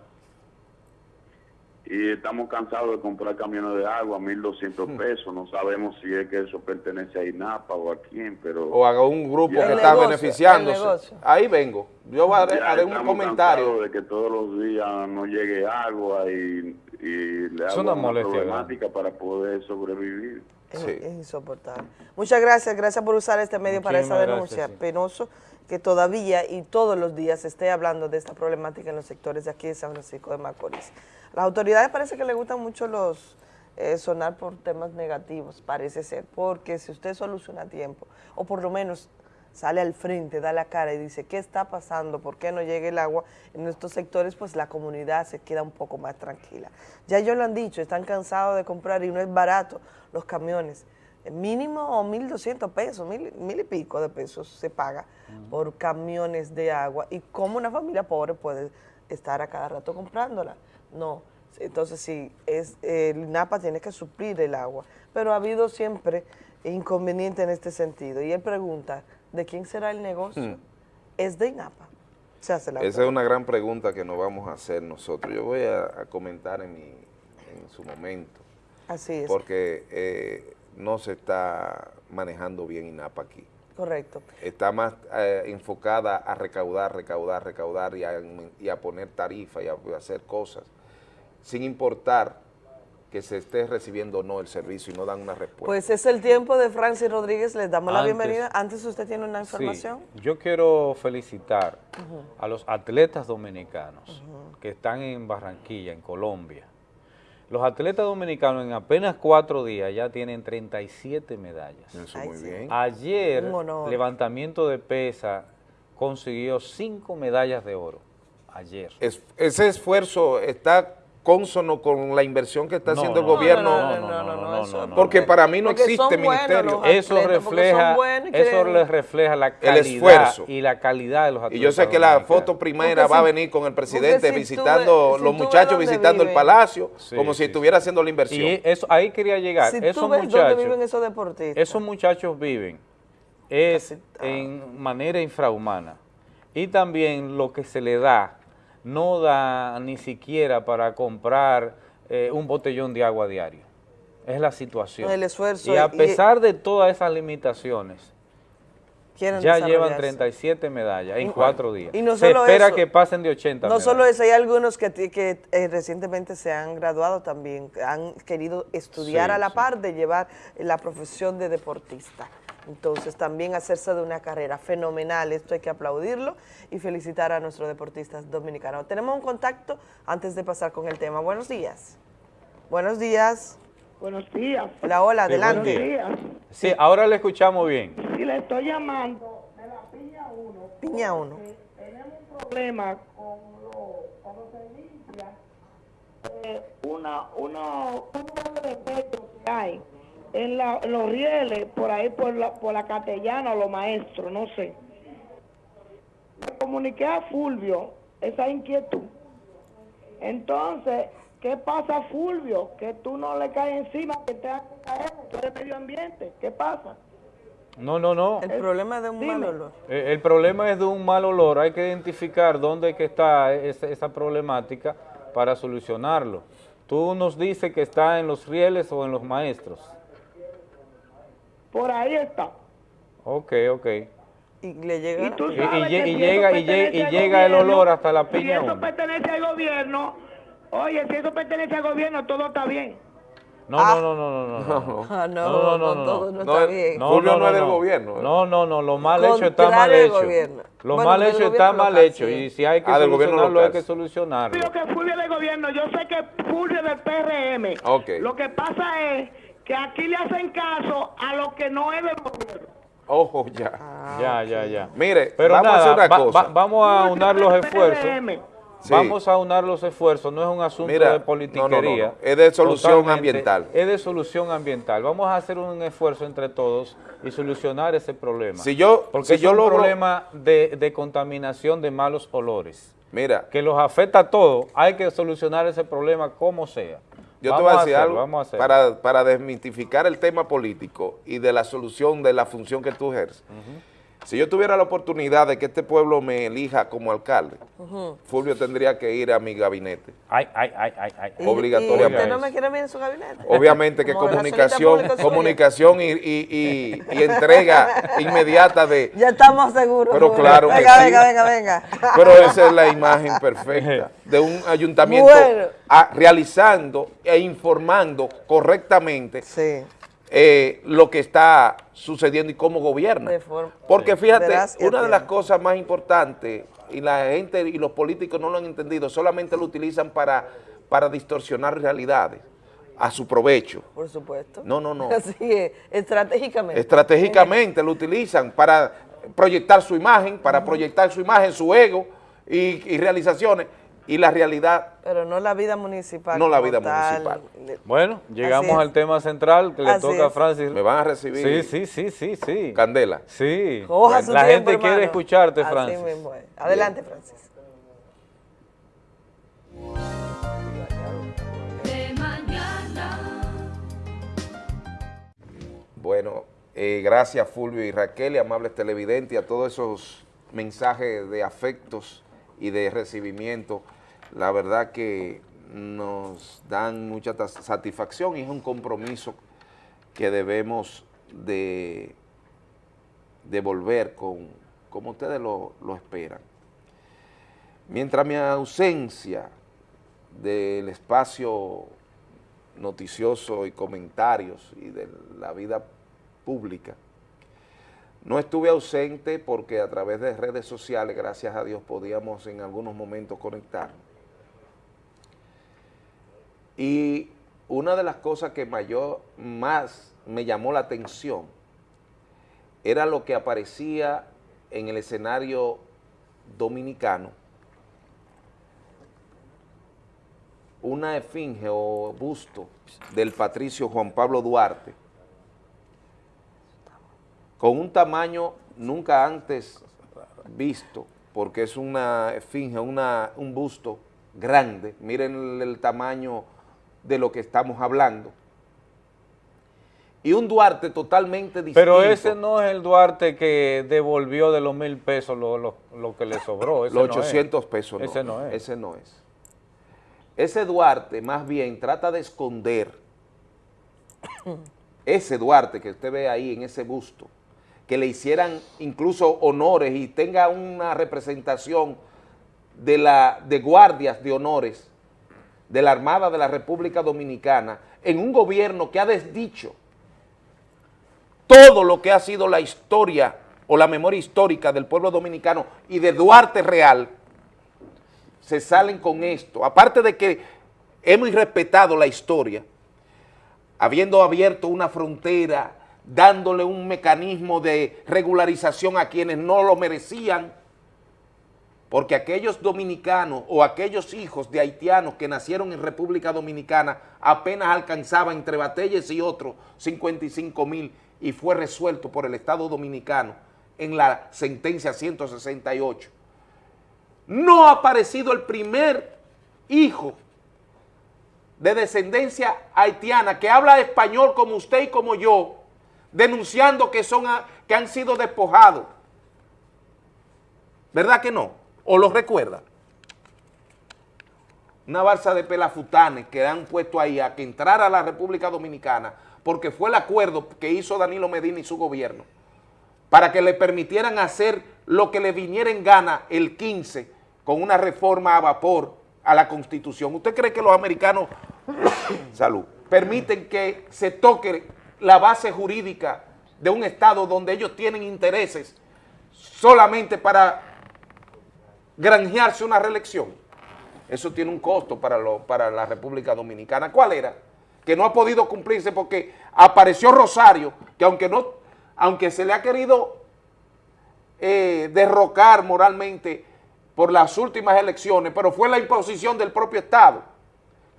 Y estamos cansados de comprar camiones de agua, 1.200 Hmm. pesos. No sabemos si es que eso pertenece a INAPA o a quién, pero... O haga un grupo Ya- que está negocio, beneficiándose. Ahí vengo. Yo haré, haré un estamos comentario. cansados de que todos los días no llegue agua y, y le hago una molestia problemática para poder sobrevivir. Es, es insoportable. Muchas gracias, gracias por usar este medio para esa Muchísimas denuncia. gracias, sí. Penoso que todavía y todos los días se esté hablando de esta problemática en los sectores de aquí de San Francisco de Macorís. Las autoridades parece que les gustan mucho los eh, sonar por temas negativos, parece ser, porque si usted soluciona a tiempo, o por lo menos sale al frente, da la cara y dice, ¿qué está pasando? ¿Por qué no llega el agua en estos sectores? Pues la comunidad se queda un poco más tranquila. Ya ellos lo han dicho, están cansados de comprar y no es barato los camiones. Mínimo 1.200 pesos, mil, mil y pico de pesos se paga por camiones de agua. ¿Y cómo una familia pobre puede estar a cada rato comprándola? No. Entonces, sí, es, el INAPA tiene que suplir el agua. Pero ha habido siempre inconveniente en este sentido. Y él pregunta, ¿de quién será el negocio? Hmm. Es de INAPA. Se hace la Esa es una gran pregunta que nos vamos a hacer nosotros. Yo voy a, a comentar en, mi, en su momento. Así es. Porque eh, no se está manejando bien INAPA aquí. Correcto. Está más eh, enfocada a recaudar, recaudar, recaudar y a, y a poner tarifas y a, a hacer cosas, sin importar que se esté recibiendo o no el servicio y no dan una respuesta. Pues es el tiempo de Francis Rodríguez. Les damos la bienvenida. Antes usted tiene una Sí, información. yo quiero felicitar a los atletas dominicanos que están en Barranquilla, en Colombia. Los atletas dominicanos en apenas cuatro días ya tienen 37 medallas. Eso muy bien. Ayer, levantamiento de pesa consiguió cinco medallas de oro. Ayer. Es- ese esfuerzo está consono con la inversión que está No, haciendo no, el gobierno. no, no, no, no, no, no, no, porque no. para mí no existe ministerio. Eso refleja, y eso les refleja la El esfuerzo. y la calidad de los Y atletas. yo sé que la foto primera Porque va a venir con el presidente si visitando, ves- los muchachos visitando el palacio, Sí, como si sí, estuviera haciendo la inversión. Y eso ahí quería llegar. Si esos tú ves dónde muchachos, viven esos deportistas. esos muchachos viven es en manera infrahumana. Y también lo que se le da no da ni siquiera para comprar eh, un botellón de agua diario. Es la situación. El esfuerzo Y a y- pesar de todas esas limitaciones, ya llevan desarrollarse. 37 medallas en cuatro días. y no se solo espera eso, que pasen de 80 No medallas. solo eso, hay algunos que, que eh, recientemente se han graduado también, han querido estudiar Sí, a la sí. par de llevar la profesión de deportista. Entonces también hacerse de una carrera fenomenal, esto hay que aplaudirlo y felicitar a nuestros deportistas dominicanos. Tenemos un contacto antes de pasar con el tema. Buenos días. Buenos días. Buenos días. Hola, hola, adelante. día. días. Sí, ahora le escuchamos bien. Si le estoy llamando de la piña 1, Piña 1. tenemos un problema con lo, cuando se limpia eh, una, una, un defecto que hay en, la, en los rieles, por ahí por la, por la castellana o los maestros, no sé. Le comuniqué a Fulvio esa inquietud. Entonces, ¿qué pasa, Fulvio? Que tú no le caes encima, que te hagas caer, tú eres medio ambiente. ¿Qué pasa? No, no, no. El problema es de un mal olor. Eh, El problema es de un mal olor. Hay que identificar dónde es que está esa, esa problemática para solucionarlo. Tú nos dices que está en los rieles o en los maestros. Por ahí está. Ok, ok. Y le llega... Y tú Y- y sabes lle- que y si llega- eso y y llega el gobierno, olor hasta la Si piña eso húmeda. pertenece al gobierno, oye, si eso pertenece al gobierno, todo está bien. No, no, no, no, no, no, no. Ah, no, no, todo no está bien. Fulvio no es del gobierno, ¿eh? No, no, no, lo mal hecho está mal hecho. Lo Bueno, mal hecho está mal hecho sí. y si hay que Ah, del gobierno solucionarlo hay que solucionarlo. Yo que Fulvio del gobierno, yo sé que Fulvio es del PRM. Ok. Lo que pasa es que aquí le hacen caso a lo que no es del gobierno. Ojo ya. Ya, ya, ya. Mire, Pero vamos a hacer una va- cosa. va- vamos a unar los esfuerzos. Sí. Vamos a unar los esfuerzos, no es un asunto Mira, de politiquería. no, no, no, no. Es de solución ambiental. Es de solución ambiental. Vamos a hacer un esfuerzo entre todos y solucionar ese problema. Si yo- Porque si es yo un logro- problema de, de contaminación de malos olores. Mira, Que los afecta a todos. Hay que solucionar ese problema como sea. Yo te voy a decir algo Vamos a hacerlo. para, para desmitificar el tema político y de la solución de la función que tú ejerces. Si yo tuviera la oportunidad de que este pueblo me elija como alcalde. Fulvio tendría que ir a mi gabinete. Ay, ay, ay, ay, ay. Obligatoriamente. ¿Y usted no me quiere ver en su gabinete? Obviamente que Como comunicación, comunicación y, y- y- y entrega inmediata de... Ya estamos seguros. Pero claro que venga, sí. venga, venga, venga. Pero esa es la imagen perfecta de un ayuntamiento Bueno. a- realizando e informando correctamente eh, lo que está sucediendo y cómo gobierna. Porque fíjate, una de las cosas más importantes, y la gente y los políticos no lo han entendido, solamente lo utilizan para, para distorsionar realidades a su provecho. Por supuesto. No, no, no. Así es, estratégicamente. Estratégicamente lo utilizan para proyectar su imagen, para proyectar su imagen, su ego y, y realizaciones, y la realidad Pero no la vida municipal. No la vida tal. municipal. Bueno, llegamos al tema central que le Así toca a. Francis. me van a recibir Sí, sí, sí, sí, sí. candela. Sí. Coja su La tiempo, gente quiere escucharte, Así Francis. mismo es. Adelante, Francis. De mañana. Bueno, eh, gracias Fulvio y Raquel y amables televidentes y a todos esos mensajes de afectos y de recibimiento. La verdad que nos dan mucha satisfacción y es un compromiso que debemos de devolver con, como ustedes lo, lo esperan. Mientras mi ausencia del espacio noticioso y comentarios y de la vida pública. No estuve ausente porque a través de redes sociales, gracias a Dios, podíamos en algunos momentos conectar. Y una de las cosas que mayor, más me llamó la atención era lo que aparecía en el escenario dominicano, una esfinge o busto del patricio Juan Pablo Duarte, con un tamaño nunca antes visto, porque es una esfinge, una, un busto grande, miren el, el tamaño de lo que estamos hablando, y un Duarte totalmente distinto. Pero ese no es el Duarte que devolvió de los mil pesos lo, lo- lo que le sobró. ese Los no es. 800 pesos no. Ese no es. Ese no es. Ese Duarte más bien trata de esconder, ese Duarte que usted ve ahí en ese busto, que le hicieran incluso honores y tenga una representación de, la, de guardias de honores de la Armada de la República Dominicana en un gobierno que ha desdicho todo lo que ha sido la historia o la memoria histórica del pueblo dominicano y de Duarte Real, se salen con esto. Aparte de que hemos respetado la historia, habiendo abierto una frontera, dándole un mecanismo de regularización a quienes no lo merecían, porque aquellos dominicanos o aquellos hijos de haitianos que nacieron en República Dominicana apenas alcanzaban entre Batelles y otros 55 mil y fue resuelto por el Estado Dominicano en la sentencia 168. No ha aparecido el primer hijo de descendencia haitiana que habla español como usted y como yo, denunciando que, son a- que han sido despojados. ¿Verdad que no? ¿O lo recuerda? una balsa de pelafutanes que han puesto ahí a que entrara a la República Dominicana, porque fue el acuerdo que hizo Danilo Medina y su gobierno, para que le permitieran hacer lo que le viniera en gana el 15 con una reforma a vapor a la Constitución. ¿Usted cree que los americanos, permiten que se toque la base jurídica de un Estado donde ellos tienen intereses solamente para granjearse una reelección? Eso tiene un costo para, lo- para la República Dominicana. ¿Cuál era? Que no ha podido cumplirse porque apareció Rosario, que aunque, no, aunque se le ha querido eh, derrocar moralmente por las últimas elecciones, pero fue la imposición del propio Estado,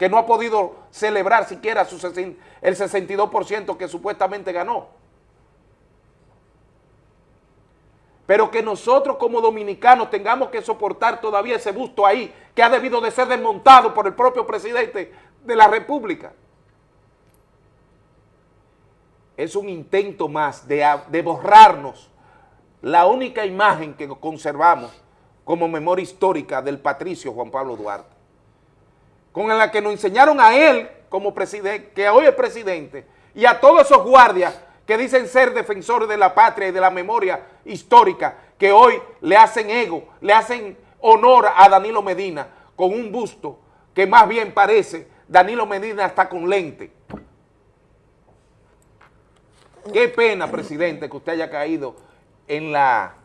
que no ha podido celebrar siquiera el 62% que supuestamente ganó. Pero que nosotros como dominicanos tengamos que soportar todavía ese busto ahí, que ha debido de ser desmontado por el propio presidente de la República. Es un intento más de, de borrarnos la única imagen que conservamos como memoria histórica del patricio Juan Pablo Duarte, con la que nos enseñaron a él como presidente, que hoy es presidente, y a todos esos guardias que dicen ser defensores de la patria y de la memoria histórica, que hoy le hacen ego, le hacen honor a Danilo Medina con un busto que más bien parece Danilo Medina está con lente. Qué pena, presidente, que usted haya caído en la,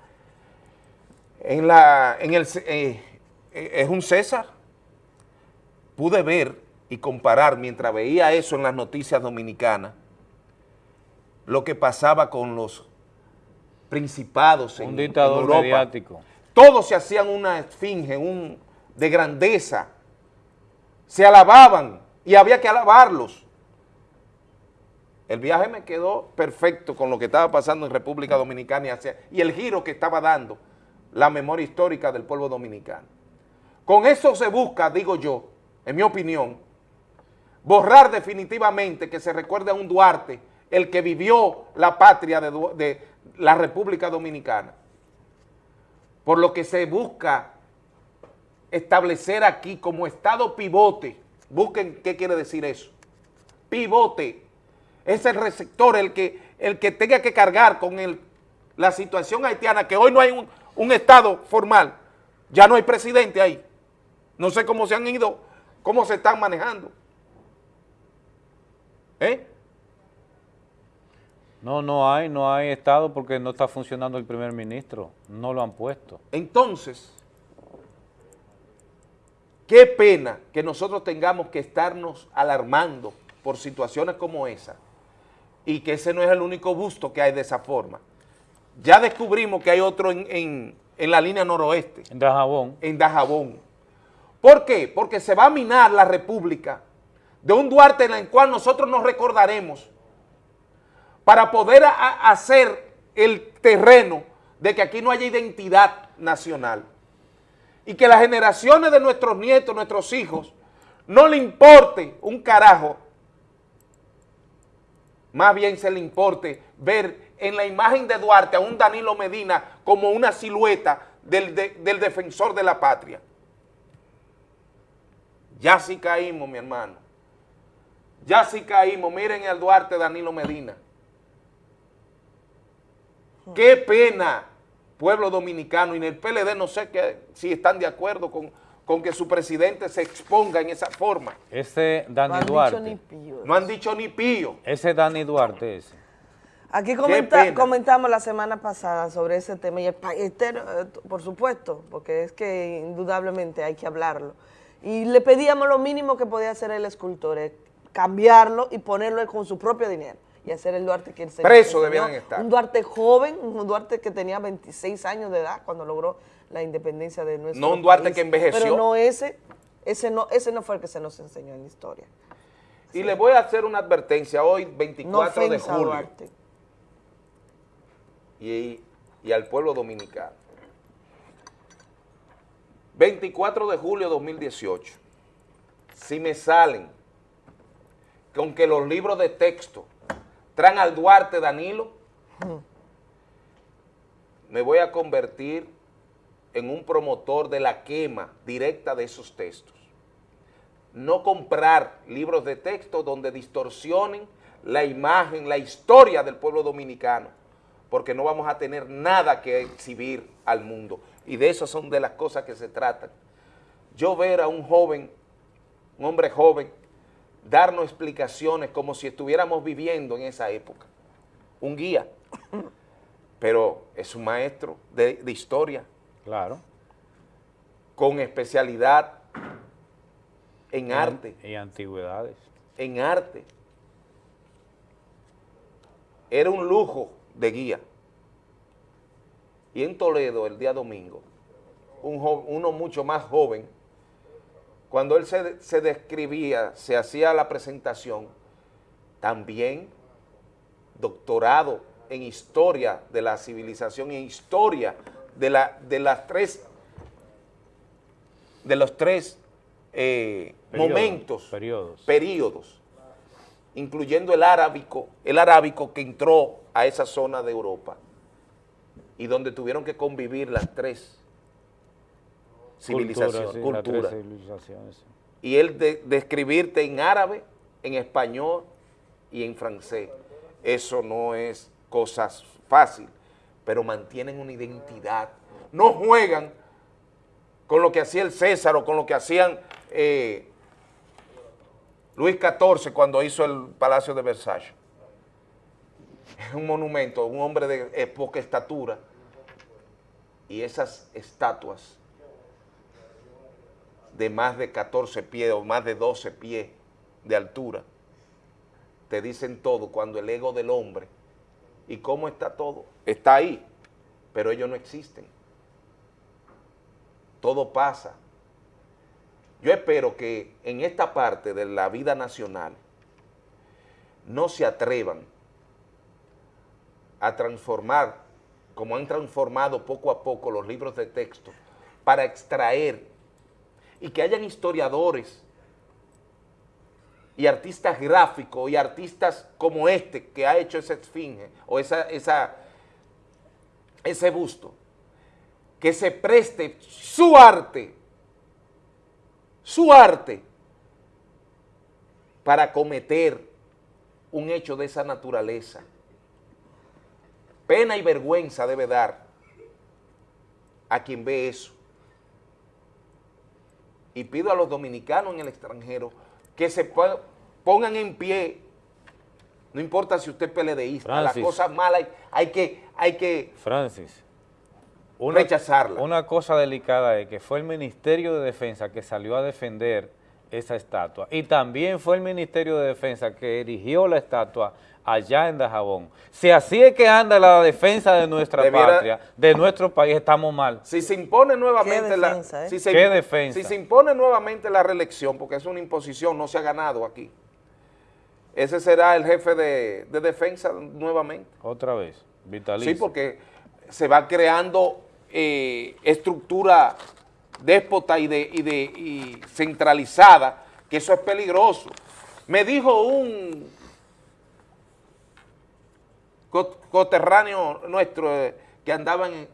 en la, en el, eh, eh, es un César. Pude ver y comparar mientras veía eso en las noticias dominicanas, lo que pasaba con los principados en, dictador en Europa. mediático. Todos se hacían una esfinge, un, de grandeza, se alababan y había que alabarlos. El viaje me quedó perfecto con lo que estaba pasando en República Dominicana y, hacia- y el giro que estaba dando la memoria histórica del pueblo dominicano. Con eso se busca, digo yo, en mi opinión, borrar definitivamente que se recuerde a un Duarte, el que vivió la patria de, la República Dominicana. Por lo que se busca establecer aquí como estado pivote, busquen qué quiere decir eso, pivote, es el receptor el que, el que tenga que cargar con la situación haitiana, que hoy no hay un estado formal, ya no hay presidente ahí, no sé cómo se han ido, cómo se están manejando. ¿Eh? No, no hay, no hay Estado porque no está funcionando el primer ministro. No lo han puesto. Entonces, qué pena que nosotros tengamos que estarnos alarmando por situaciones como esa y que ese no es el único busto que hay de esa forma. Ya descubrimos que hay otro en, en- en la línea noroeste. En Dajabón. En Dajabón. ¿Por qué? Porque se va a minar la república de un Duarte en el cual nosotros nos recordaremos para poder hacer el terreno de que aquí no haya identidad nacional y que las generaciones de nuestros nietos, nuestros hijos, no le importe un carajo, más bien se le importe ver en la imagen de Duarte a un Danilo Medina como una silueta del, de- del defensor de la patria. Ya sí caímos, mi hermano. Ya sí caímos. Miren al Duarte Danilo Medina. Qué pena, pueblo dominicano, y en el PLD no sé que, si están de acuerdo con, con que su presidente se exponga en esa forma. Ese Dani han dicho Duarte. ni pío. No han dicho ni pío. Ese Dani Duarte ese. Aquí comenta- comentamos la semana pasada sobre ese tema y el país entero, eh, por supuesto, porque es que indudablemente hay que hablarlo. Y le pedíamos lo mínimo que podía hacer el escultor, es cambiarlo y ponerlo con su propio dinero y hacer el Duarte que él se Preso debieran estar. Un Duarte joven, un Duarte que tenía 26 años de edad cuando logró la independencia de nuestro No un Duarte país. que envejeció. Pero no ese, ese no, ese no fue el que se nos enseñó en la historia. Y le voy a hacer una advertencia hoy, No 24 de julio, y, y al pueblo dominicano. 24 de julio de 2018. Si me salen con que los libros de texto traen al Duarte Danilo, me voy a convertir en un promotor de la quema directa de esos textos. no comprar libros de texto donde distorsionen la imagen, la historia del pueblo dominicano, porque no vamos a tener nada que exhibir al mundo. Y de eso son de las cosas que se tratan. Yo ver a un joven, un hombre joven, darnos explicaciones como si estuviéramos viviendo en esa época. Un guía, pero es un maestro de, de historia. Claro. Con especialidad en Y- arte. Y antigüedades. En arte. Era un lujo de guía. Y en Toledo, el día domingo, un uno mucho más joven, cuando él se, se describía, se hacía la presentación, también doctorado en historia de la civilización, en historia de, la, de las tres, de los tres eh, Periodos, momentos, periodos. períodos, incluyendo el arábico, el arábico que entró a esa zona de Europa y donde tuvieron que convivir las tres civilizaciones, las tres culturas. civilizaciones, sí. Y él de- describirte en árabe, en español y en francés. Eso no es cosa fácil, pero mantienen una identidad. No juegan con lo que hacía el César o con lo que hacían eh, Luis XIV cuando hizo el Palacio de Versalles. Es un monumento, un hombre de poca estatura. Y esas estatuas de más de 14 pies o más de 12 pies de altura, te dicen todo cuando el ego del hombre y cómo está todo, está ahí, pero ellos no existen. Todo pasa. Yo espero que en esta parte de la vida nacional no se atrevan a transformar, como han transformado poco a poco los libros de texto, para extraer y que hayan historiadores y artistas gráficos y artistas como este que ha hecho esa esfinge o esa, esa, ese busto, que se preste su arte, su arte, para cometer un hecho de esa naturaleza. Pena y vergüenza debe dar a quien ve eso. Y pido a los dominicanos en el extranjero que se po- pongan en pie, no importa si usted es peledeísta, las cosas malas hay, que, hay que Francis. rechazarlas. Una cosa delicada es que fue el Ministerio de Defensa que salió a defender esa estatua y también fue el Ministerio de Defensa que erigió la estatua allá en Dajabón. Si así es que anda la defensa de nuestra Debiera- patria, de nuestro país, estamos mal. Si se impone nuevamente la defensa, eh? si se, ¿Qué defensa? si se impone nuevamente la reelección, porque es una imposición, no se ha ganado aquí. Ese será el jefe de, de defensa nuevamente. Otra vez, vitalicio. Sí, porque se va creando eh, estructura déspota y, de, y, de, centralizada, que eso es peligroso. Me dijo un co- coterráneo nuestro eh, que andaba en,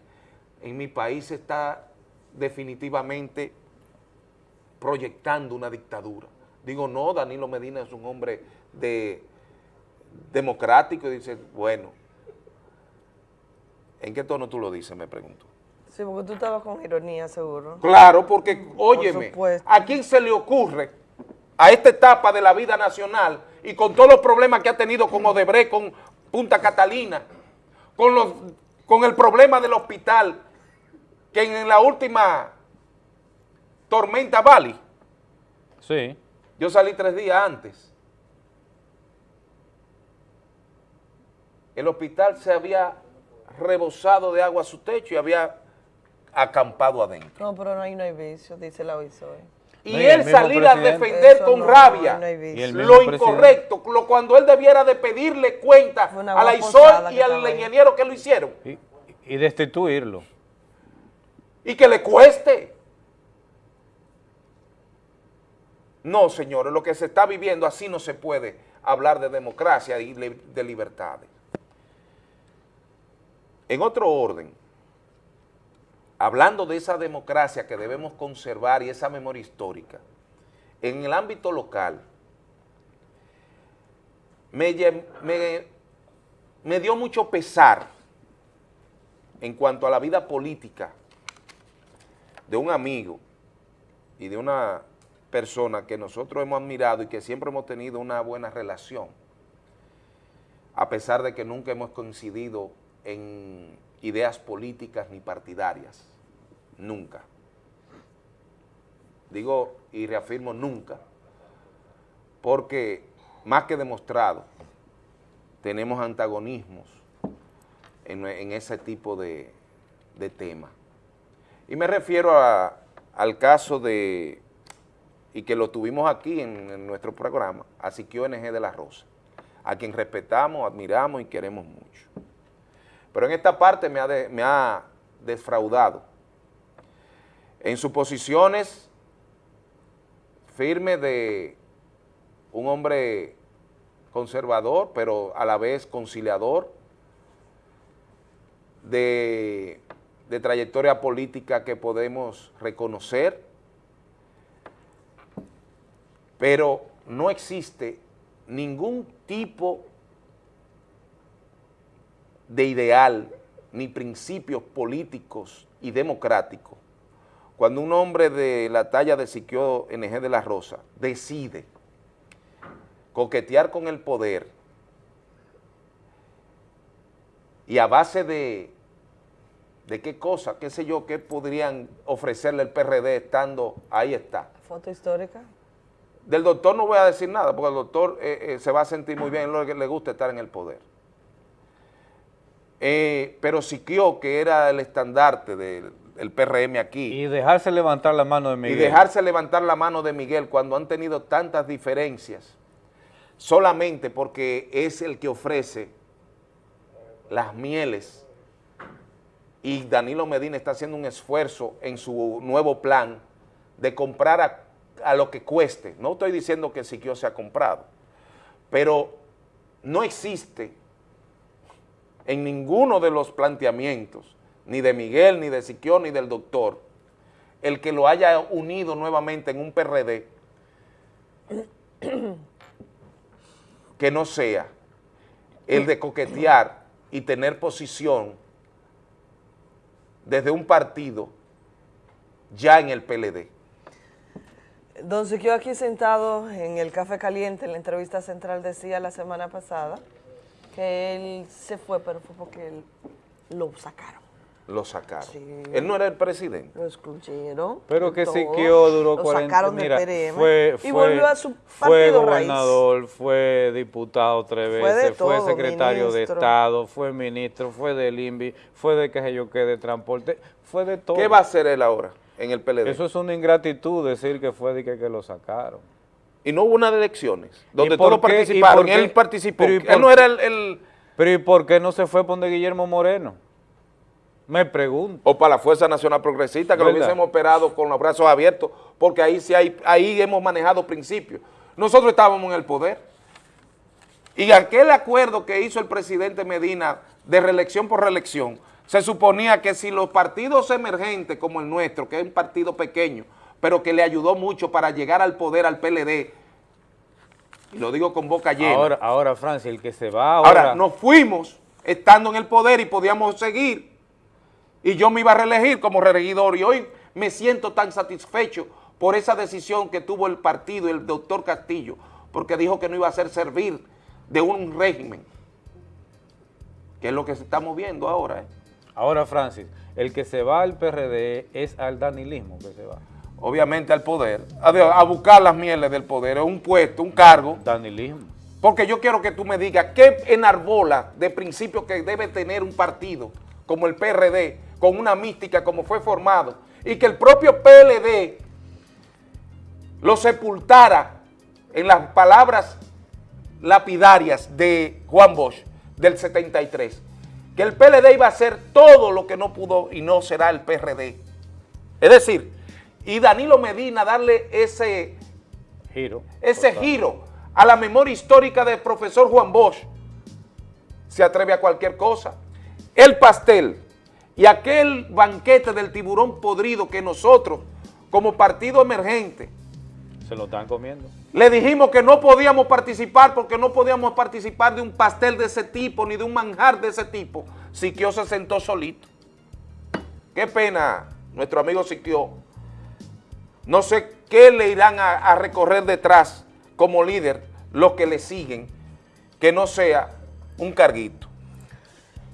en mi país está definitivamente proyectando una dictadura. Digo, no, Danilo Medina es un hombre de democrático y dice, bueno, ¿en qué tono tú lo dices? Me pregunto. Sí, porque tú estabas con ironía, seguro. Claro, porque, óyeme, supuesto. ¿a quién se le ocurre a esta etapa de la vida nacional y con todos los problemas que ha tenido con Odebrecht, con Punta Catalina, con, los, con el problema del hospital, que en la última tormenta Bali, Sí. yo salí tres días antes, el hospital se había rebosado de agua a su techo y había acampado adentro. No, pero no hay, no hay vicio, dice la OISOE. y No, él salir a defender Eso con no, rabia no lo incorrecto, lo, cuando él debiera de pedirle cuenta a la ISOL y al ahí. ingeniero que lo hicieron Y, y destituirlo. y que le cueste. No, señores, lo que se está viviendo así no se puede hablar de democracia y de libertades. En otro orden, hablando de esa democracia que debemos conservar y esa memoria histórica, en el ámbito local, me, me dio mucho pesar en cuanto a la vida política de un amigo y de una persona que nosotros hemos admirado y que siempre hemos tenido una buena relación, a pesar de que nunca hemos coincidido en ideas políticas ni partidarias, nunca. Digo y reafirmo nunca, porque más que demostrado, tenemos antagonismos en, ese tipo de, de temas. Y me refiero al caso de, y que lo tuvimos aquí en, en nuestro programa, a Siquio NG de la Rosa, a quien respetamos, admiramos y queremos mucho. Pero en esta parte me ha, de- me ha defraudado. En sus posiciones firmes de un hombre conservador, pero a la vez conciliador, de, de trayectoria política que podemos reconocer, pero no existe ningún tipo de ideal ni principios políticos y democráticos cuando un hombre de la talla de Siquio NG de la Rosa decide coquetear con el poder y a base de, de qué cosa, qué sé yo, qué podrían ofrecerle el PRD estando, ahí está. Foto histórica. Del doctor no voy a decir nada, porque el doctor eh, eh, se va a sentir muy bien, lo que le gusta estar en el poder. Eh, pero Siquio, que era el estandarte del, PRM aquí, Y dejarse levantar la mano de Miguel. y dejarse levantar la mano de Miguel cuando han tenido tantas diferencias, solamente porque es el que ofrece las mieles y Danilo Medina está haciendo un esfuerzo en su nuevo plan de comprar a, a lo que cueste. No estoy diciendo que Siquio se ha comprado, pero no existe en ninguno de los planteamientos, ni de Miguel, ni de Siquio, ni del doctor, el que lo haya unido nuevamente en un PRD que no sea el de coquetear y tener posición desde un partido ya en el PLD. Don Siquio aquí sentado en el Café Caliente, en la entrevista central, decía la semana pasada que él se fue, pero fue porque él lo sacaron. Lo sacaron. Él no era el presidente. Lo excluyeron. Pero que Siquio duró lo 40 sacaron mira, del PRM fue, y fue- volvió a su fue partido raíz. gobernador, fue diputado tres Fue de veces, fue secretario de. Estado, fue ministro, fue del INVI, fue de que sé yo qué, de transporte, fue de todo. ¿Qué va a hacer él ahora en el PLD? Eso es una ingratitud decir que fue de que, que lo sacaron. Y no hubo unas elecciones donde ¿Y por todos participaron, él participó. Pero ¿y Él no era el, el- Pero ¿y por qué no se fue por donde Guillermo Moreno? Me pregunto. O para la Fuerza Nacional Progresista, que lo hubiésemos operado con los brazos abiertos, porque ahí sí hay, ahí hemos manejado principios. Nosotros estábamos en el poder. Y aquel acuerdo que hizo el presidente Medina de reelección por reelección, se suponía que si los partidos emergentes como el nuestro, que es un partido pequeño, pero que le ayudó mucho para llegar al poder al PLD, y lo digo con boca llena. Ahora, ahora, Francia, el que se va ahora... Ahora, nos fuimos estando en el poder y podíamos seguir. Y yo me iba a reelegir como regidor y hoy me siento tan satisfecho por esa decisión que tuvo el partido el doctor Castillo, porque dijo que no iba a hacer servir de un régimen, que es lo que estamos viendo ahora. ¿eh? Ahora, Francis, el que se va al PRD es al danilismo que se va. Obviamente al poder, a, buscar las mieles del poder, un puesto, un cargo. Danilismo. Porque yo quiero que tú me digas qué enarbola de principio que debe tener un partido como el PRD, con una mística como fue formado, y que el propio PLD lo sepultara en las palabras lapidarias de Juan Bosch del 73, que el PLD iba a hacer todo lo que no pudo y no será el PRD. Es decir, y Danilo Medina darle ese Giro. ese giro a la memoria histórica del profesor Juan Bosch, se atreve a cualquier cosa. El pastel y aquel banquete del tiburón podrido que nosotros, como partido emergente, Se lo están comiendo. Le dijimos que no podíamos participar porque no podíamos participar de un pastel de ese tipo ni de un manjar de ese tipo. Siquio se sentó solito. Qué pena, nuestro amigo Siquio. No sé qué le irán a, a recorrer detrás como líder los que le siguen, que no sea un carguito.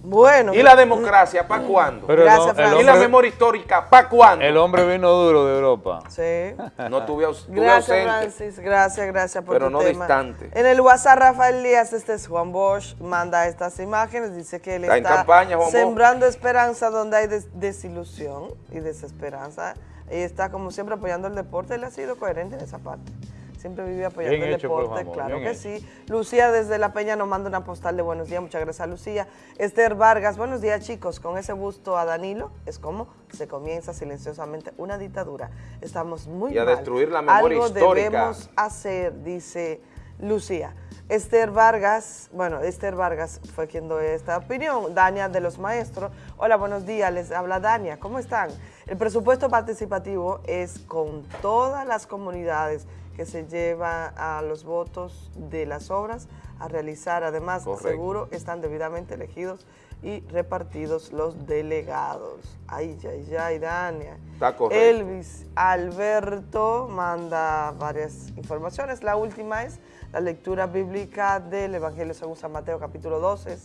Bueno. ¿Y la democracia para cuándo? Gracias, ¿Y la memoria histórica para cuándo? El hombre vino duro de Europa. Sí. No tuve, aus- tuve Gracias, ausente. Francis. Gracias, gracias por Pero tu no tema. distante. En el WhatsApp, Rafael Díaz, este es Juan Bosch, manda estas imágenes, dice que él Está está, en campaña, Juan Bosch. sembrando esperanza donde hay des- desilusión y desesperanza. Y está, como siempre, apoyando el deporte. Él ha sido coherente en esa parte. Siempre vive apoyando Bien el hecho deporte, claro que hecho. sí. Lucía desde La Peña nos manda una postal de buenos días, muchas gracias Lucía. Esther Vargas, buenos días chicos, con ese busto a Danilo es como se comienza silenciosamente una dictadura. Estamos muy Y a mal. destruir la memoria Algo histórica. debemos hacer, dice Lucía. Esther Vargas, bueno, Esther Vargas fue quien dio esta opinión. Dania de los Maestros. Hola, buenos días, les habla Dania. ¿Cómo están? El presupuesto participativo es con todas las comunidades que se lleva a los votos de las obras a realizar. Además, Correcto. seguro están debidamente elegidos y repartidos los delegados. Ay, ay, ay, Dania. Está correcto. Elvis Alberto manda varias informaciones. La última es la lectura bíblica del Evangelio según San Mateo, capítulo 12,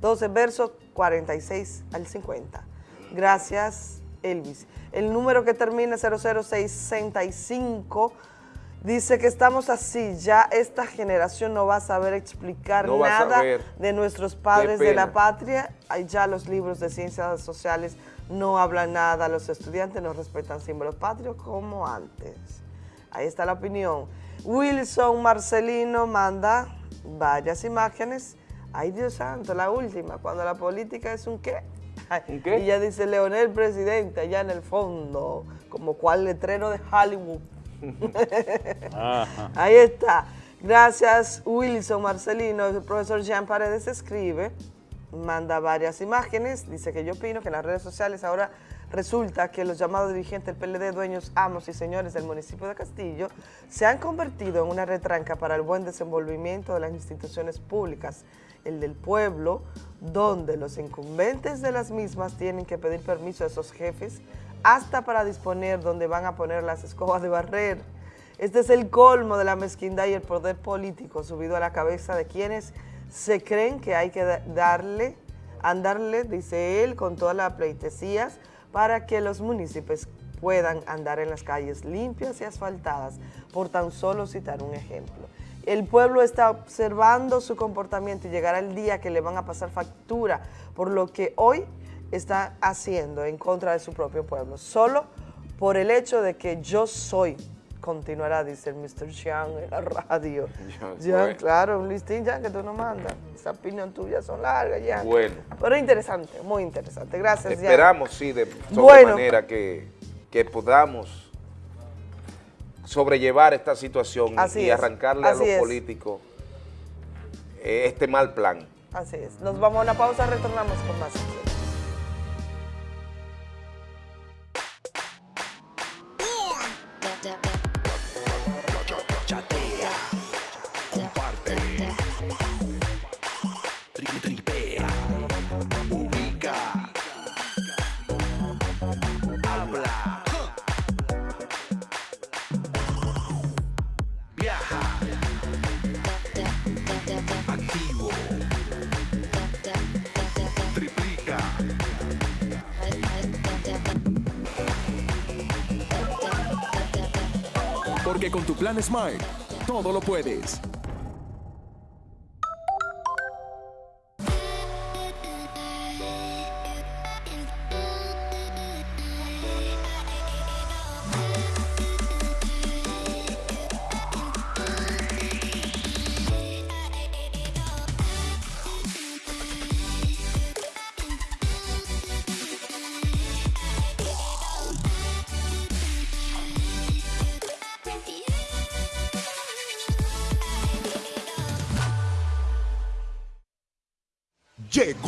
12 versos 46 al 50. Gracias, Elvis. El número que termina 00665 dice que estamos así. Ya esta generación no va a saber explicar No nada saber. de nuestros padres de la patria. Ya los libros de ciencias sociales no hablan nada. Los estudiantes no respetan símbolos patrios como antes. Ahí está la opinión. Wilson Marcelino manda varias imágenes. Ay, Dios santo, la última, cuando la política es un qué. Ay, Y ya dice Leonel presidente allá en el fondo, como cual letrero de Hollywood. Ajá. Ahí está. Gracias, Wilson Marcelino. El profesor Jean Paredes escribe, manda varias imágenes. Dice que yo opino que en las redes sociales ahora resulta que los llamados dirigentes del PLD, dueños, amos y señores del municipio de Castillo, se han convertido en una retranca para el buen desenvolvimiento de las instituciones públicas, el del pueblo, donde los incumbentes de las mismas tienen que pedir permiso a esos jefes hasta para disponer dónde van a poner las escobas de barrer. Este es el colmo de la mezquindad y el poder político subido a la cabeza de quienes se creen que hay que da- darle, andarle, dice él, con todas las pleitesías para que los municipios puedan andar en las calles limpias y asfaltadas, por tan solo citar un ejemplo. El pueblo está observando su comportamiento y llegará el día que le van a pasar factura por lo que hoy está haciendo en contra de su propio pueblo, solo por el hecho de que yo soy, continuará, dice el Mr. Jean en la radio. Bueno. claro, un listín ya que tú nos mandas. Esa opinión tuya son largas ya. Bueno. Pero interesante, muy interesante. Gracias. Esperamos, sí, de Bueno. manera que, que podamos sobrellevar esta situación Así y es, arrancarle a los es. políticos eh, este mal plan. Así es. Nos vamos a una pausa, retornamos con más. Plan Smart, todo lo puedes.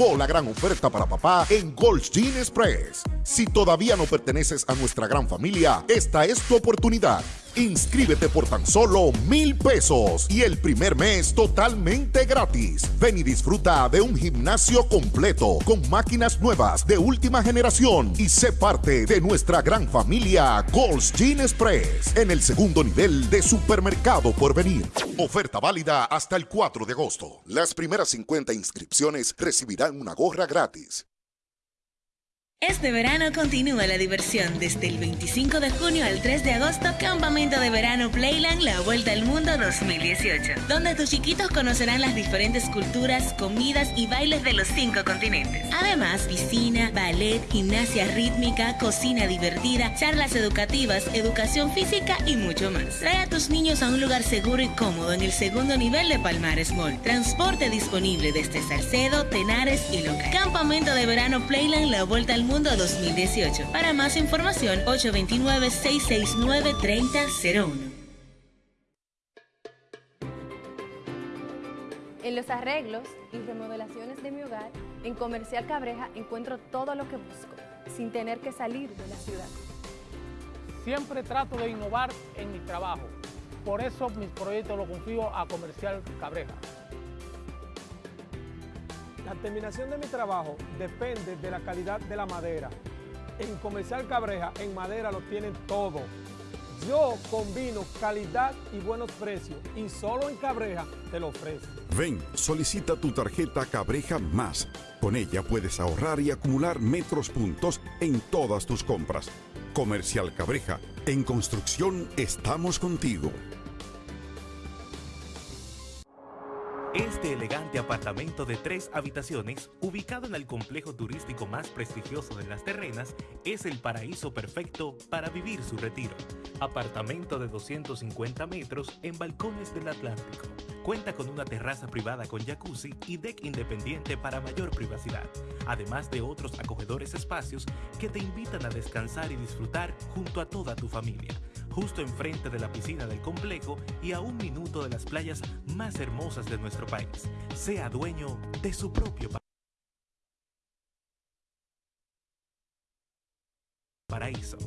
La gran oferta para papá en Gold's Gym Express. Si todavía no perteneces a nuestra gran familia, esta es tu oportunidad. Inscríbete por tan solo mil pesos y el primer mes totalmente gratis. Ven y disfruta de un gimnasio completo con máquinas nuevas de última generación y sé parte de nuestra gran familia Gold's Gym Express en el segundo nivel de supermercado por venir. Oferta válida hasta el 4 de agosto. Las primeras 50 inscripciones recibirán una gorra gratis. Este verano continúa la diversión desde el 25 de junio al 3 de agosto, Campamento de Verano Playland La Vuelta al Mundo 2018, donde tus chiquitos conocerán las diferentes culturas, comidas y bailes de los cinco continentes. Además, piscina, ballet, gimnasia rítmica, cocina divertida, charlas educativas, educación física y mucho más. Trae a tus niños a un lugar seguro y cómodo en el segundo nivel de Palmares Mall. Transporte disponible desde Salcedo, Tenares y Loca. Campamento de Verano Playland La Vuelta al Mundo 2018. Para más información, 829-669-3001. En los arreglos y remodelaciones de mi hogar, en Comercial Cabreja encuentro todo lo que busco, sin tener que salir de la ciudad. Siempre trato de innovar en mi trabajo. Por eso mis proyectos los confío a Comercial Cabreja. La terminación de mi trabajo depende de la calidad de la madera. En Comercial Cabreja, en madera lo tienen todo. Yo combino calidad y buenos precios y solo en Cabreja te lo ofrezco. Ven, solicita tu tarjeta Cabreja Más. Con ella puedes ahorrar y acumular metros puntos en todas tus compras. Comercial Cabreja, en construcción estamos contigo. Este elegante apartamento de tres habitaciones, ubicado en el complejo turístico más prestigioso de las terrenas, es el paraíso perfecto para vivir su retiro. Apartamento de 250 metros en balcones del Atlántico. Cuenta con una terraza privada con jacuzzi y deck independiente para mayor privacidad, además de otros acogedores espacios que te invitan a descansar y disfrutar junto a toda tu familia justo enfrente de la piscina del complejo y a un minuto de las playas más hermosas de país. Sea dueño de su propio pa- paraíso.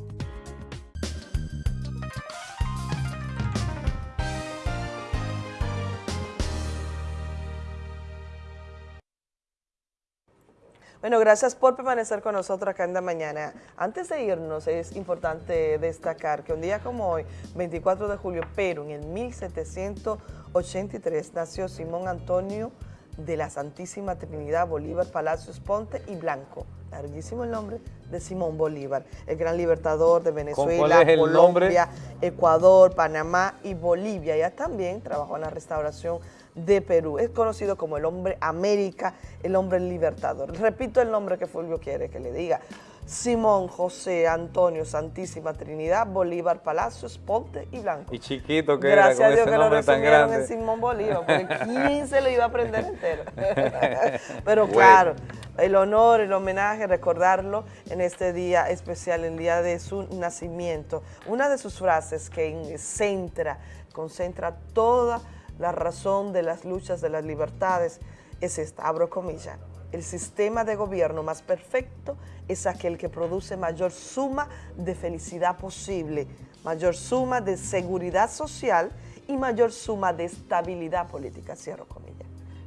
Bueno, gracias por permanecer con nosotros acá en la mañana. Antes de irnos, es importante destacar que un día como hoy, 24 de julio, pero en el 1783, nació Simón Antonio de la Santísima Trinidad Bolívar Palacios Ponte y Blanco. Larguísimo el nombre de Simón Bolívar, el gran libertador de Venezuela, Colombia, Ecuador, Panamá y Bolivia. Ya también trabajó en la restauración de Perú. Es conocido como el hombre América, el hombre libertador. Repito el nombre que Fulvio quiere que le diga. Simón José Antonio Santísima Trinidad Bolívar Palacios Ponte y Blanco. Y chiquito que Gracias era a con Dios ese que lo tan resumieron en grande. Simón Bolívar, porque ¿quién se lo iba a aprender entero? Pero claro, el honor, el homenaje, recordarlo en este día especial, el día de su nacimiento. Una de sus frases que centra, concentra toda la razón de las luchas de las libertades es esta, abro comillas. El sistema de gobierno más perfecto es aquel que produce mayor suma de felicidad posible, mayor suma de seguridad social y mayor suma de estabilidad política, cierro comillas.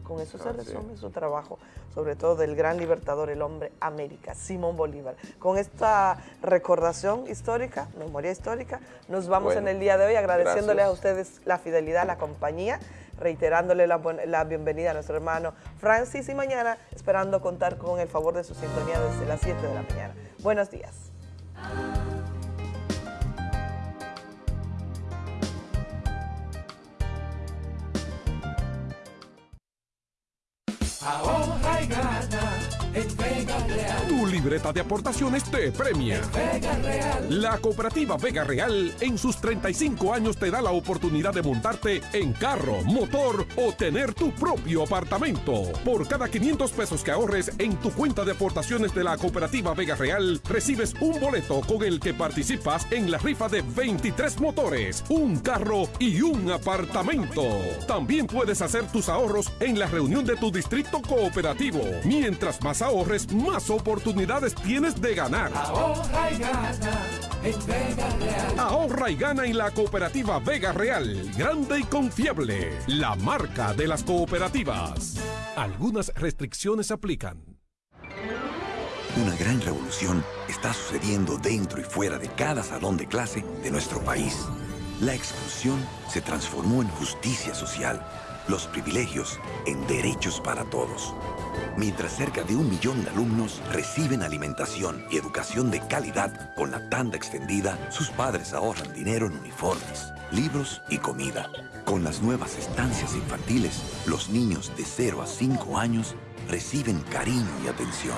Con eso se resume su trabajo, sobre todo del gran libertador, el hombre América, Simón Bolívar. Con esta recordación histórica, memoria histórica, nos vamos Bueno, en el día de hoy agradeciéndoles a ustedes la fidelidad, la compañía, reiterándole la, la bienvenida a nuestro hermano Francis y mañana esperando contar con el favor de su sintonía desde las 7 de la mañana. Buenos días. Ahorra y gana en Vega Real. Tu libreta de aportaciones te premia. Vega Real. La cooperativa Vega Real en sus 35 años te da la oportunidad de montarte en carro, motor o tener tu propio apartamento. Por cada 500 pesos que ahorres en tu cuenta de aportaciones de la cooperativa Vega Real, recibes un boleto con el que participas en la rifa de 23 motores, un carro y un apartamento. También puedes hacer tus ahorros en la reunión de tu distrito cooperativo. Mientras más ahorres, más oportunidades tienes de ganar. Ahorra y gana en Vega Real. Ahorra y gana en la cooperativa Vega Real. Grande y confiable. La marca de las cooperativas. Algunas restricciones aplican. Una gran revolución está sucediendo dentro y fuera de cada salón de clase de nuestro país. La exclusión se transformó en justicia social, los privilegios en derechos para todos. Mientras cerca de un millón de alumnos reciben alimentación y educación de calidad con la tanda extendida, sus padres ahorran dinero en uniformes, libros y comida. Con las nuevas estancias infantiles, los niños de 0 a 5 años reciben cariño y atención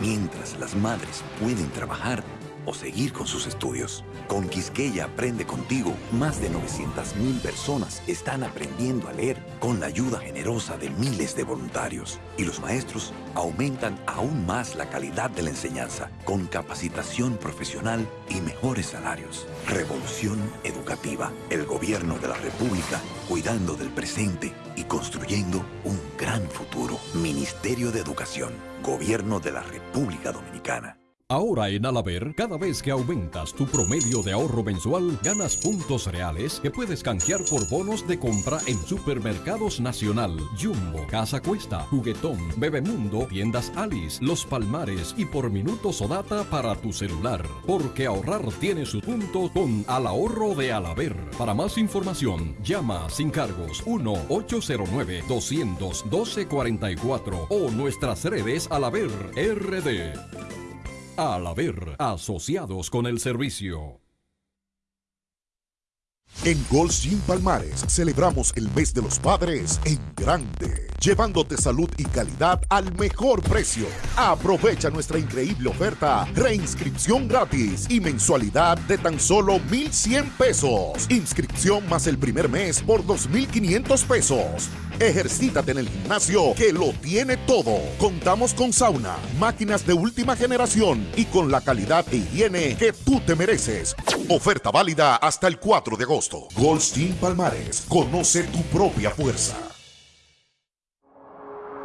mientras las madres pueden trabajar o seguir con sus estudios. Con Quisqueya Aprende Contigo, más de 900.000 personas están aprendiendo a leer con la ayuda generosa de miles de voluntarios. Y los maestros aumentan aún más la calidad de la enseñanza con capacitación profesional y mejores salarios. Revolución educativa. El gobierno de la República cuidando del presente y construyendo un gran futuro. Ministerio de Educación. Gobierno de la República Dominicana. Ahora en Alaber, cada vez que aumentas tu promedio de ahorro mensual, ganas puntos reales que puedes canjear por bonos de compra en Supermercados Nacional, Jumbo, Casa Cuesta, Juguetón, Bebemundo, Tiendas Alice, Los Palmares y por minutos o data para tu celular. Porque ahorrar tiene su punto con Al Ahorro de Alaber. Para más información, llama sin cargos 1-809-200-1244 o nuestras redes Alaber RD. Al haber asociados con el servicio. En Gold Gym Palmares celebramos el mes de los padres en grande, llevándote salud y calidad al mejor precio. Aprovecha nuestra increíble oferta, reinscripción gratis y mensualidad de tan solo 1,100 pesos. Inscripción más el primer mes por 2,500 pesos. Ejercítate en el gimnasio que lo tiene todo. Contamos con sauna, máquinas de última generación y con la calidad e higiene que tú te mereces. Oferta válida hasta el 4 de agosto. Goldstein Palmares, conoce tu propia fuerza.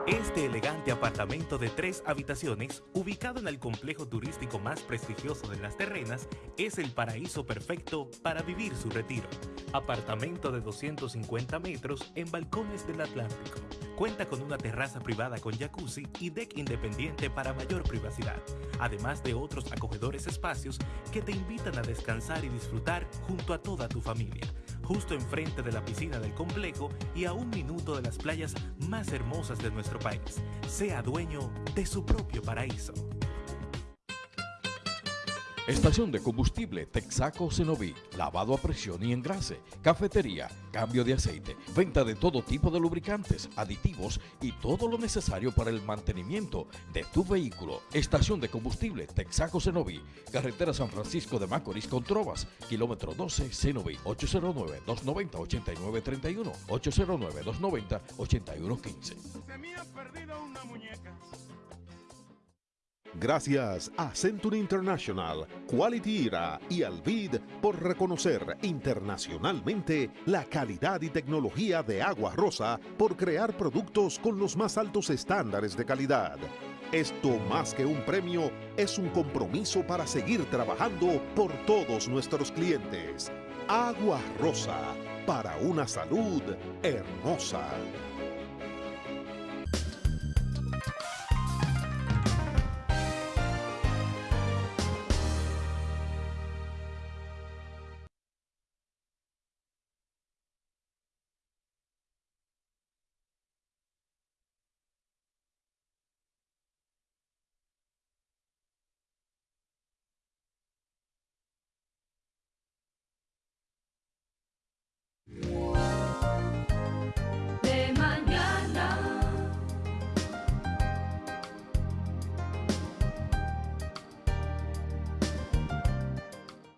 Este elegante apartamento de tres habitaciones, ubicado en el complejo turístico más prestigioso de las terrenas, es el paraíso perfecto para vivir su retiro. Apartamento de 250 metros en balcones del Atlántico. Cuenta con una terraza privada con jacuzzi y deck independiente para mayor privacidad, además de otros acogedores espacios que te invitan a descansar y disfrutar junto a toda tu familia justo enfrente de la piscina del complejo y a un minuto de las playas más hermosas de nuestro país. Sea dueño de su propio paraíso. Estación de combustible Texaco Cenoví, lavado a presión y engrase, cafetería, cambio de aceite, venta de todo tipo de lubricantes, aditivos y todo lo necesario para el mantenimiento de tu vehículo. Estación de combustible Texaco Cenoví, carretera San Francisco de Macorís con Trovas, kilómetro 12 Cenoví, 809-290-8931, 809-290-8115. Gracias a Century International, Quality Era y Alvid por reconocer internacionalmente la calidad y tecnología de Agua Rosa por crear productos con los más altos estándares de calidad. Esto más que un premio es un compromiso para seguir trabajando por todos nuestros clientes. Agua Rosa, para una salud hermosa.